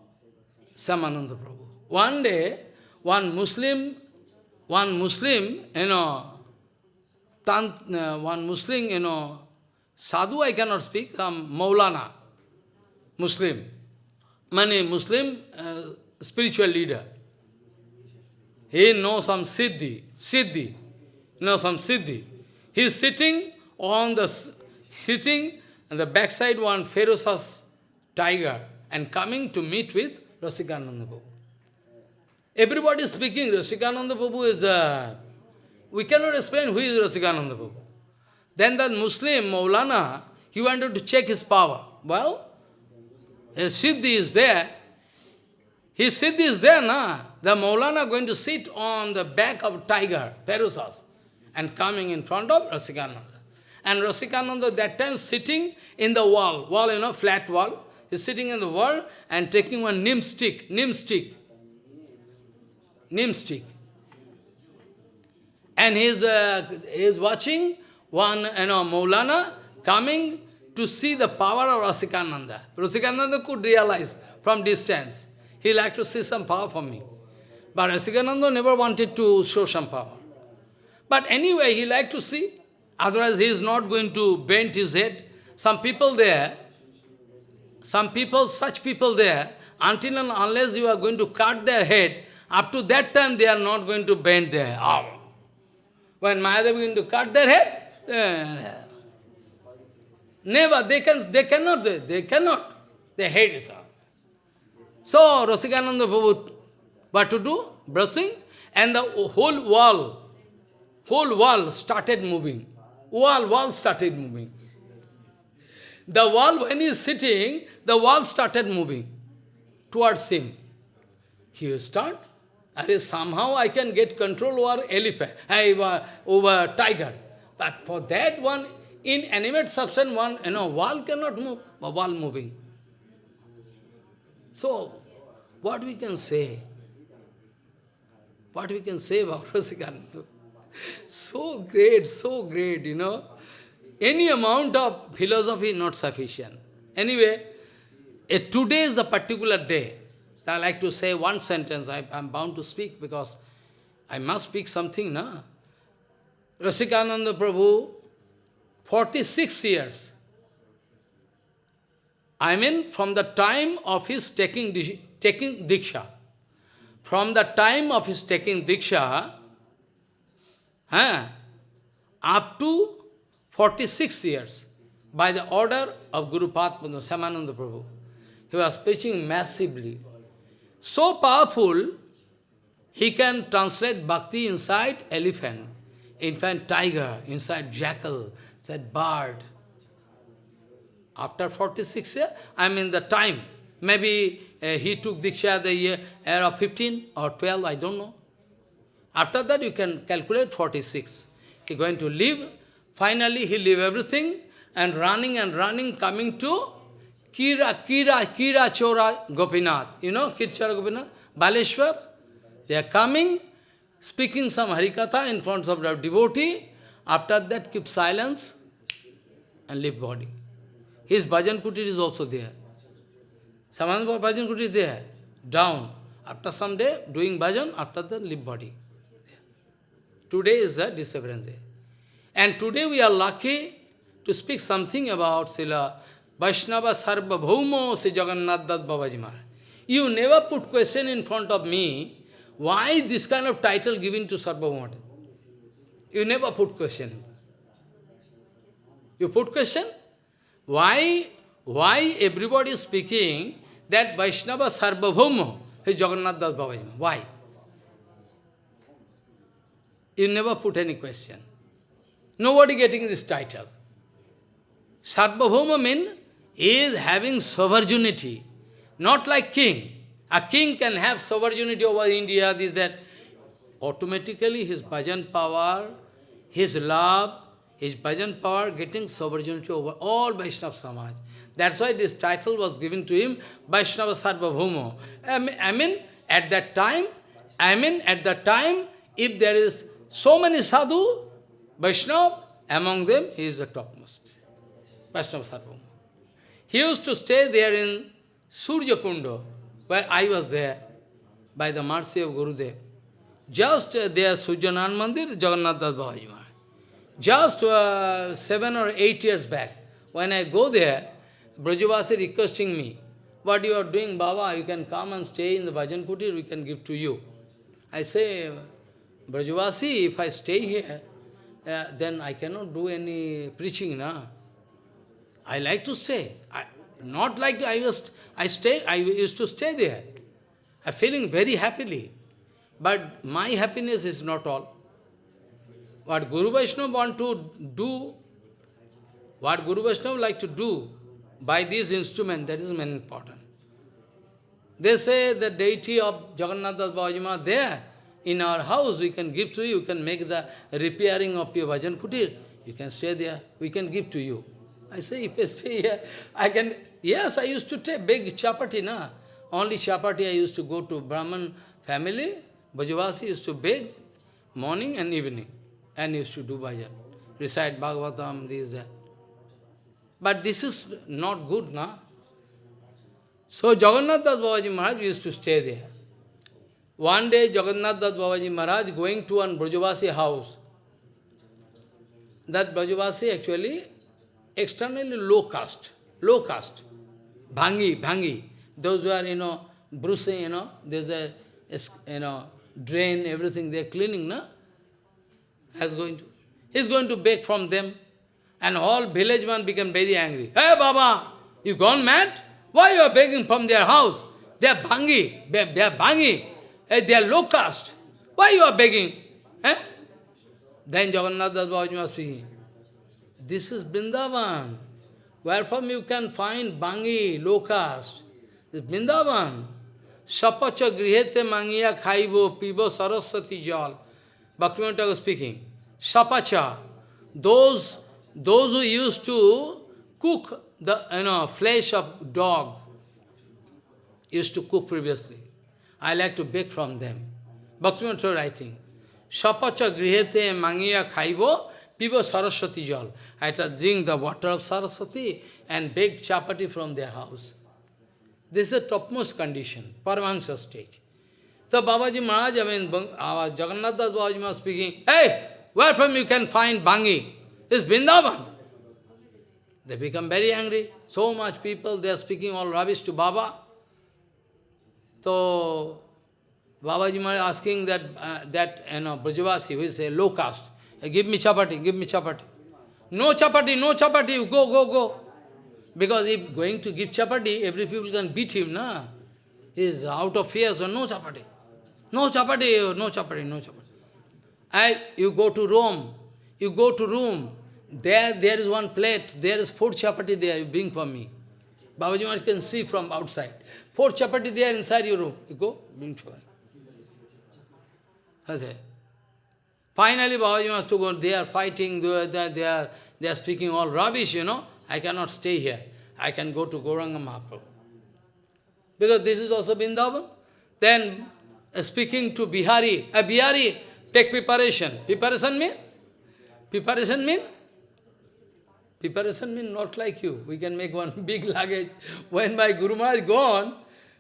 Shyamananda Prabhu. One day, one Muslim, one Muslim, you know, tant, uh, one Muslim, you know, sadhu I cannot speak, um, Maulana, Muslim many Muslim uh, spiritual leader. He knows some siddhi, siddhi, knows some siddhi. He is sitting on the, sitting on the backside one ferocious tiger and coming to meet with Rasikananda Prabhu. Everybody is speaking, Rasikananda Prabhu is a... We cannot explain who is Rasikananda Prabhu. Then that Muslim, Maulana, he wanted to check his power. Well, his Siddhi is there. His Siddhi is there, na? The Maulana going to sit on the back of tiger, Perusas, and coming in front of Rasikananda. And Rasikananda that time sitting in the wall, wall, you know, flat wall. He's sitting in the wall and taking one neem stick, neem stick, neem stick. And he's, uh, he's watching one, you know, Maulana coming to see the power of Rasikananda. Rasikananda could realize from distance. He liked to see some power from me. But Rasikananda never wanted to show some power. But anyway, he liked to see. Otherwise, he is not going to bend his head. Some people there, some people, such people there, until and unless you are going to cut their head, up to that time they are not going to bend their head. When Mahadev is going to cut their head, uh, never, they, can, they cannot, they, they cannot. Their head is up. So, Rasikananda Prabhu, what to do? Brushing, and the whole wall, whole wall started moving. Wall, wall started moving. The wall, when he is sitting, the wall started moving towards him. He will start, and somehow I can get control over elephant, uh, over, over tiger. But for that one, inanimate substance, one, you know, wall cannot move, wall moving. So, what we can say? What we can say about *laughs* Rasikananda? So great, so great, you know. Any amount of philosophy not sufficient. Anyway, a today is a particular day. I like to say one sentence. I am bound to speak because I must speak something, na? Rasikananda Prabhu, 46 years. I mean, from the time of his taking, taking Diksha. From the time of his taking Diksha, huh, up to 46 years, by the order of Guru Padma, Shyamananda Prabhu. He was preaching massively. So powerful, he can translate bhakti inside elephant, inside tiger, inside jackal, that bird. After 46 years, I mean the time, maybe uh, he took Diksha the year, year of 15 or 12, I don't know. After that, you can calculate 46. He going to leave. Finally, he leave everything and running and running, coming to Kira, Kira, Khira Chora Gopinath. You know Khira Chora Gopinath? Baleshwar. They are coming, speaking some Harikatha in front of the devotee. After that, keep silence and leave body. His bhajan kutir is also there. Shyamananda bhajan kutir is there, down. After some day, doing bhajan, after that, leave body. Today is a disappearance day. And today we are lucky to speak something about Sila Vaishnava Sarva Bhaumo Sri Jagannath Das Babaji Maharaj. You never put question in front of me, why this kind of title given to Sarva Bhaumo? You never put question. You put question? Why, why everybody is speaking that Vaishnava Sarva Bhaumo is Jagannath Das Babaji? Why? You never put any question. Nobody getting this title. Sarvabhauma means is having sovereignty, not like king. A king can have sovereignty over India, this, that. Automatically his bhajan power, his love, his bhajan power getting sovereignty over all Vaishnava Samaj. That's why this title was given to him, Vaishnava Sarvabhaumo. I mean, at that time, I mean, at that time, if there is so many sadhu, Vaishnava, among them, he is the topmost. Vaishnava Sarvabhauma. He used to stay there in Surya Kunda, where I was there, by the mercy of Gurudev. Just uh, there, Surjanan Mandir, Jagannath Das Babaji. Just uh, seven or eight years back, when I go there, Brajavasi requesting me, what you are doing, Baba, you can come and stay in the Bhajan Kutir, we can give to you. I say, Brajavasi, if I stay here, uh, then I cannot do any preaching, na? I like to stay. I, not like I was, I stay, I used to stay there. I'm feeling very happily. But my happiness is not all. What Guru Vaishnava want to do, what Guru Vaishnava like to do by this instrument, that is very important. They say the deity of Jagannath Das Bajima there, in our house, we can give to you, you can make the repairing of your Bhajan Kutir. You can stay there, we can give to you. I say, *laughs* stay here, I can, yes, I used to take big chapati, na. Only chapati I used to go to Brahman family, Brajavasi used to beg morning and evening, and used to do bhajan, recite Bhagavatam, this, that. But this is not good, na? So Jagannath Das Babaji Maharaj used to stay there. One day Jagannath Das Babaji Maharaj going to one Brajavasi house. That Brajavasi actually externally low caste, low caste. Bhangi, Bhangi. Those who are, you know, bruising, you know, there's a, you know, drain, everything they're cleaning, no? Has going to. He's going to beg from them. And all village man became very angry. Hey Baba, you gone mad? Why you are begging from their house? They are Bhangi, they are Bhangi, they are low caste. Why you are begging? Eh? Then Jagannath Das Babaji was speaking. This is Vrindavan. Where from you can find Bhangi. This Vrindavan. Sapacha grihete mangiya khaibo pibo saraswati jal. Bhaktivinoda was speaking. Sapacha. Those, those who used to cook the you know, flesh of dog, used to cook previously. I like to beg from them. Bhaktivinoda writing. Sapacha grihete mangiya khaibo pibo saraswati jal. I had drink the water of Saraswati and bake chapati from their house. This is the topmost condition, Paramahansa stage. So Babaji Maharaj, I mean, our Jagannath Das Babaji was speaking, hey, where from you can find Bhangi? It's Vrindavan. They become very angry. So much people, they are speaking all rubbish to Baba. So, Babaji Maharaj asking that, uh, that you know, Brajavasi, who is a low caste, give me chapati, give me chapati. No chapati, no chapati, go, go, go. Because if going to give chapati, every people can beat him, na? He is out of fear, so no chapati. No chapati, no chapati, no chapati. I, you go to Rome, you go to room, there, there is one plate, there is four chapati there, you bring for me. Babaji Maharaj can see from outside. Four chapati there inside your room. You go, bring for me. Finally, Babaji Maharaj to go, they are fighting, they are, they are, they are speaking all rubbish, you know. I cannot stay here. I can go to Gauranga Mahaprabhu. Because this is also Vrindavan. Then, uh, speaking to Bihari, a uh, Bihari, take preparation. Preparation mean? Preparation mean? Preparation mean not like you. We can make one *laughs* big luggage. When my Guru Maharaj gone,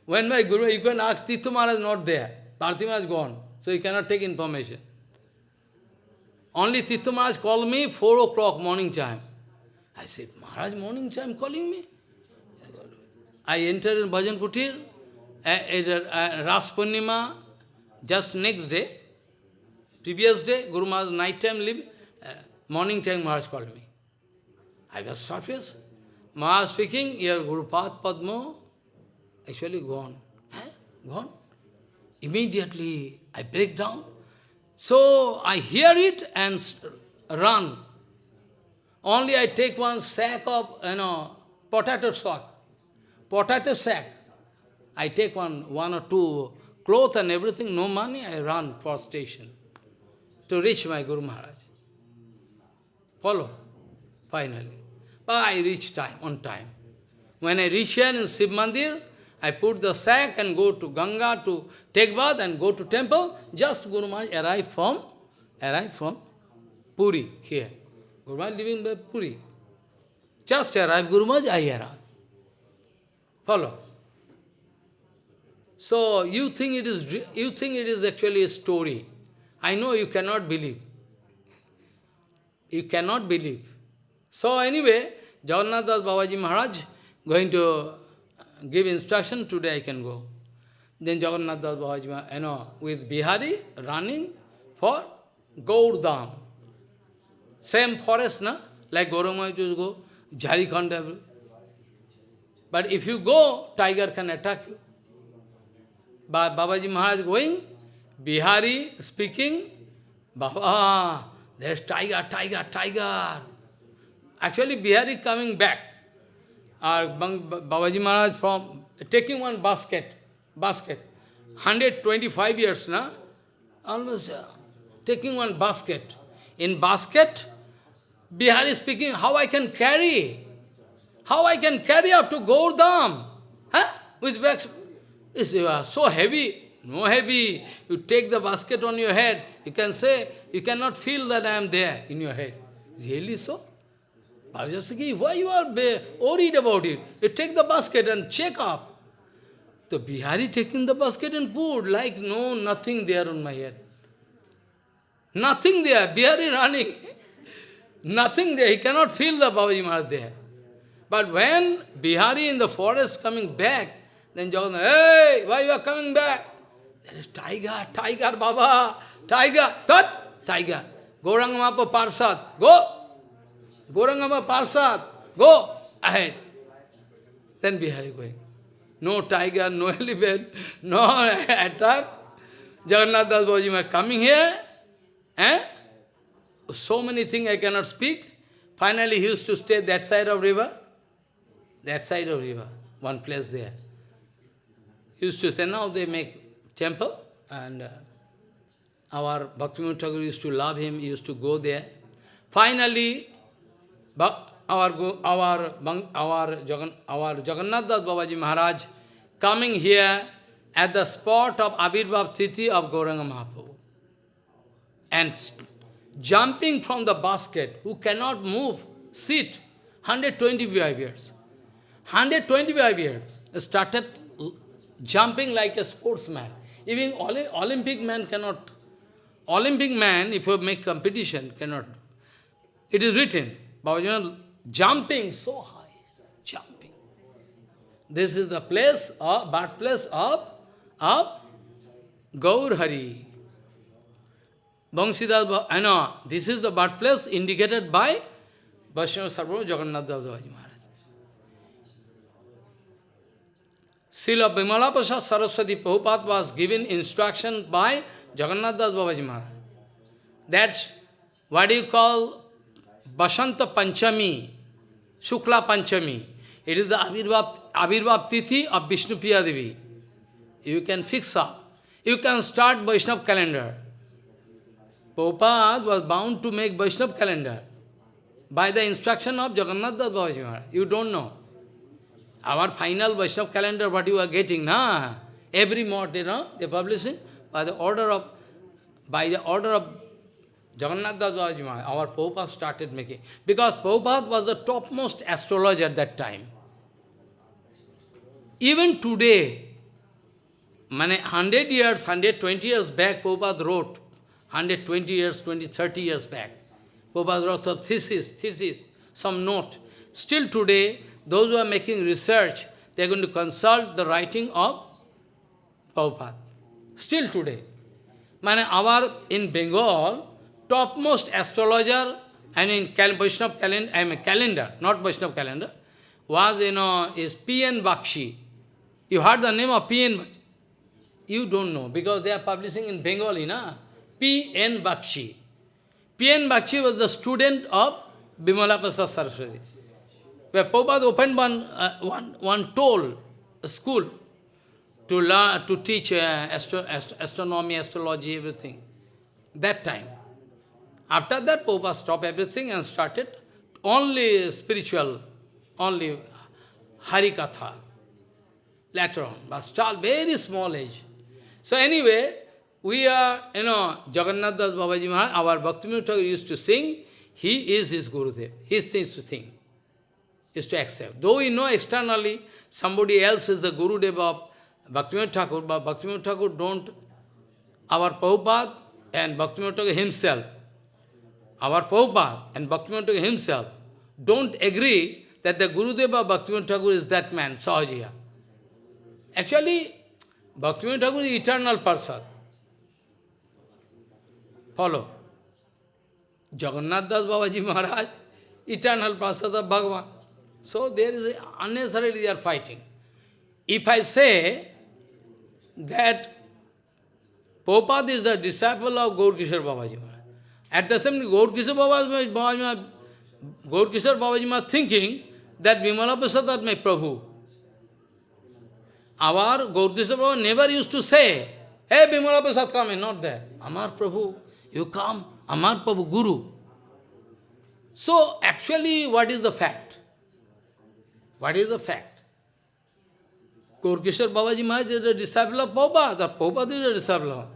when my Guru, you can ask Tirtha Maharaj not there. Bharti Maharaj gone. So you cannot take information. Only Tirtha Maharaj called me 4 o'clock morning time. I said, Maharaj morning time calling me? I entered in Bhajan Kutir, at Ras Purnima, just next day, previous day, Guru Maharaj night time leave, uh, morning time Maharaj called me. I was surprised. Maharaj speaking, your Guru Pad Padma actually gone. Eh? Gone? Immediately I break down. So I hear it and run. Only I take one sack of, you know, potato sack. Potato sack. I take one, one or two clothes and everything, no money, I run for station to reach my Guru Maharaj. Follow, finally. But I reach time, on time. When I reach here in Shiv Mandir, I put the sack and go to Ganga to take bath and go to temple. Just Guru Maharaj arrived from, arrived from Puri here. Guru Maharaj living by Puri. Just arrived Guru Maharaj, I arrived. Follow. So you think it is you think it is actually a story. I know you cannot believe. You cannot believe. So anyway, Jagannath Das Babaji Maharaj going to give instruction, today I can go. Then Jagannath Das Babaji, you know, with Bihari running for Gaurdam. Same forest, na? Like Gauranga to go, Jharkhand. But if you go, tiger can attack you. Ba Babaji Maharaj going, Bihari speaking, Baba, there's tiger, tiger, tiger. Actually, Bihari coming back. Or Babaji Maharaj from taking one basket, basket, 125 years now, almost uh, taking one basket. In basket, Bihari speaking, how I can carry? How I can carry up to Gaurdam? Huh? With bags, it's uh, so heavy, no heavy. You take the basket on your head, you can say, you cannot feel that I am there in your head. Really so? Bhavajasaki, why you are worried about it? You take the basket and check up. The Bihari taking the basket and put, like, no, nothing there on my head. Nothing there. Bihari running. *laughs* nothing there. He cannot feel the Babaji Maharaj there. But when Bihari in the forest coming back, then Jagannath, hey, why you are coming back? There is tiger, tiger, Baba, tiger, that tiger. Gauranga Parsad, go. Gauranga Parsad, go ahead. Then Bihari going. No tiger, no *laughs* elephant, no attack. Jagannath Das Babaji coming here, Eh? So many things I cannot speak. Finally, he used to stay that side of river. That side of river, one place there. He used to say, now they make temple, and uh, our Bhaktivinoda Thakur used to love him, he used to go there. Finally, our, our, our, Jagan, our Jagannath Das Babaji Maharaj coming here at the spot of Abhirbhav City of Gauranga Mahaprabhu and jumping from the basket, who cannot move, sit, 125 years. 125 years, started jumping like a sportsman. Even Olympic man cannot, Olympic man, if you make competition, cannot. It is written, Babajan, jumping so high, jumping. This is the place, of, birthplace of, of Gaur Hari. Bangsidas, I know, this is the birthplace indicated by Vaishnava Sarvabhauma Jagannath Devaji Maharaj. Srila Bimala Prasad Saraswati Prabhupada was given instruction by Jagannath Das Maharaj. That's what you call Basanta Panchami, Shukla Panchami. It is the Abhirbhav, Tithi of Vishnu Devi. You can fix up. You can start Vaishnav calendar. Prabhupada was bound to make Vaishnav calendar by the instruction of Jagannath Das Babaji You don't know. Our final Vaishnav calendar, what you are getting, na? Every month, you know, they publishing by the order of, by the order of Jagannath Das Babaji our Prabhupada started making. Because Prabhupada was the topmost astrologer at that time. Even today, 100 years, 120 years back, Prabhupada wrote 120 years, 20, 30 years back. Prabhupada wrote a thesis, thesis, some note. Still today, those who are making research, they are going to consult the writing of Prabhupada. Still today. Mane our, in Bengal, topmost astrologer, and in Cal Vaishnav calendar, I mean calendar, not Vaishnav calendar, was, you know, is P.M. Bagchi. You heard the name of P.M. Bagchi? You don't know, because they are publishing in Bengali, na? P.M. Bagchi. P.M. Bagchi was the student of Bimala Prasad Saraswati. Where Prabhupada opened one, uh, one, one toll, school, to learn, to teach uh, astro, ast astronomy, astrology, everything. That time. After that, Prabhupada stopped everything and started only spiritual, only Harikatha. Later on, but still very small age. So anyway, we are, you know, Jagannath Das Babaji Maharaj, our Bhaktivinoda Thakur used to sing, he is his Gurudev. He things to think, is to accept. Though we know externally somebody else is the Gurudev of Bhaktivinoda Thakur, but Bhaktivinoda Thakur don't, our Prabhupada and Bhaktivinoda Thakur himself, our Prabhupada and Bhaktivinoda himself don't agree that the Gurudev of Bhaktivinoda Thakur is that man, Sahajiya. Actually, Bhaktivinoda Thakur is eternal person. Follow. Jagannath Das Babaji Maharaj, eternal prasad of Bhagavan. So there is a, unnecessarily they are fighting. If I say, that Prabhupada is the disciple of Gaur Kishore Babaji Maharaj. At the same time, Gaur Kishore Babaji Maharaj, Gaur Kishore Babaji Maharaj thinking that Vimala Prasad are my Prabhu. Our Gaur Kishore Baba never used to say, Hey, Vimala Prasad come, not there. Amar Prabhu, you come, Amar Prabhu, Guru. So, actually, what is the fact? What is the fact? Gaurkishore Babaji Maharaj is a disciple of Prabhupada, Prabhupada is a disciple of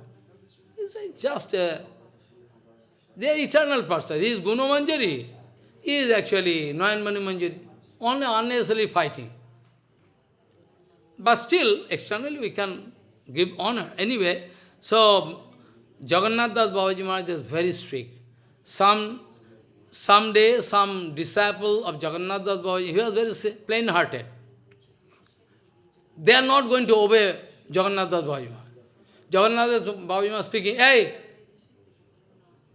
He's just a, they are eternal person. He is Manjari. He is actually Nayan Mani Manjari. Only unnecessarily fighting. But still, externally we can give honor. Anyway, so Jagannath Das Babaji Maharaj is very strict. Some someday some disciple of Jagannath Das Babaji, he was very plain-hearted. They are not going to obey Jagannath Das Babaji Maharaj. Jagannath Das Babaji Maharaj speaking, hey,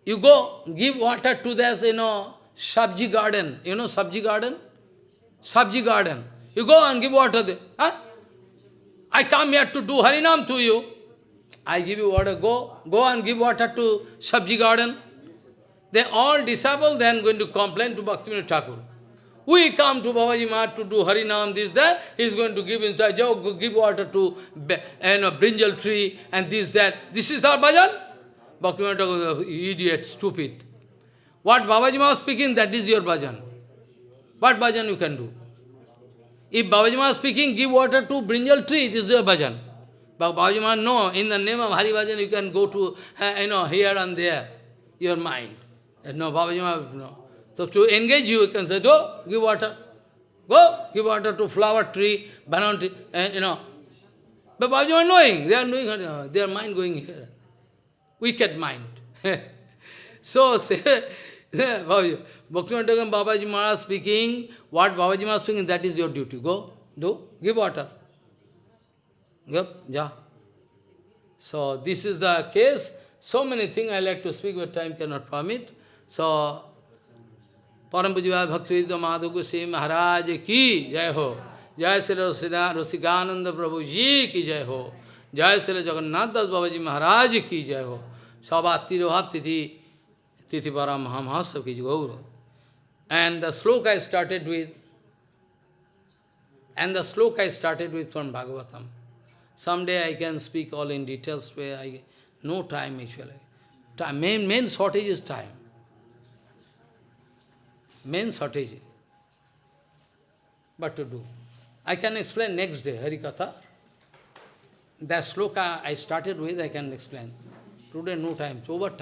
you go, give water to this, you know, sabji garden. You know sabji garden? Sabji garden. You go and give water there. Huh? I come here to do Harinam to you. I give you water, go, go and give water to sabji garden. They all disciples then going to complain to Bhaktivinoda Thakur. We come to Babaji Maharaj to do Harinam, this, that. He is going to give inside, give water to you know, brinjal tree and this, that. This is our bhajan? Bhaktivinoda Thakur, idiot, stupid. What Babaji Maharaj speaking, that is your bhajan. What bhajan you can do? If Babaji Maharaj speaking, give water to brinjal tree, it is your bhajan. But Babaji Maharaj, no, in the name of Hari Bhajan, you can go to, you know, here and there, your mind. No, Babaji Maharaj, no. So to engage you, you can say, go, give water. Go, give water to flower tree, banana tree, uh, you know. But Babaji Maharaj knowing, they are knowing, uh, their mind going here. Wicked mind. *laughs* so, say, *laughs* Bhaktivinoda Babaji Maharaj speaking, what Babaji Maharaj speaking, that is your duty. Go, do, give water. Yep, ja. So, this is the case. So many things I like to speak, but time cannot permit. So, Param Pujivaya Bhakti Madhu Goswami Maharaj ki jai ho. Jai Sri Rasikananda Prabhu ji ki jai ho. Jai Sri Jagannath Das Babaji Maharaj ki jai ho. Sabhati Rohat Tithi Tithi Param Mahamahasa ki gaur. And the sloka I started with, and the sloka I started with from Bhagavatam. Someday I can speak all in details where I no time actually. Time, main, main shortage is time. Main shortage. But to do? I can explain next day, Harikatha. That sloka I started with, I can explain. Today no time, it's over time.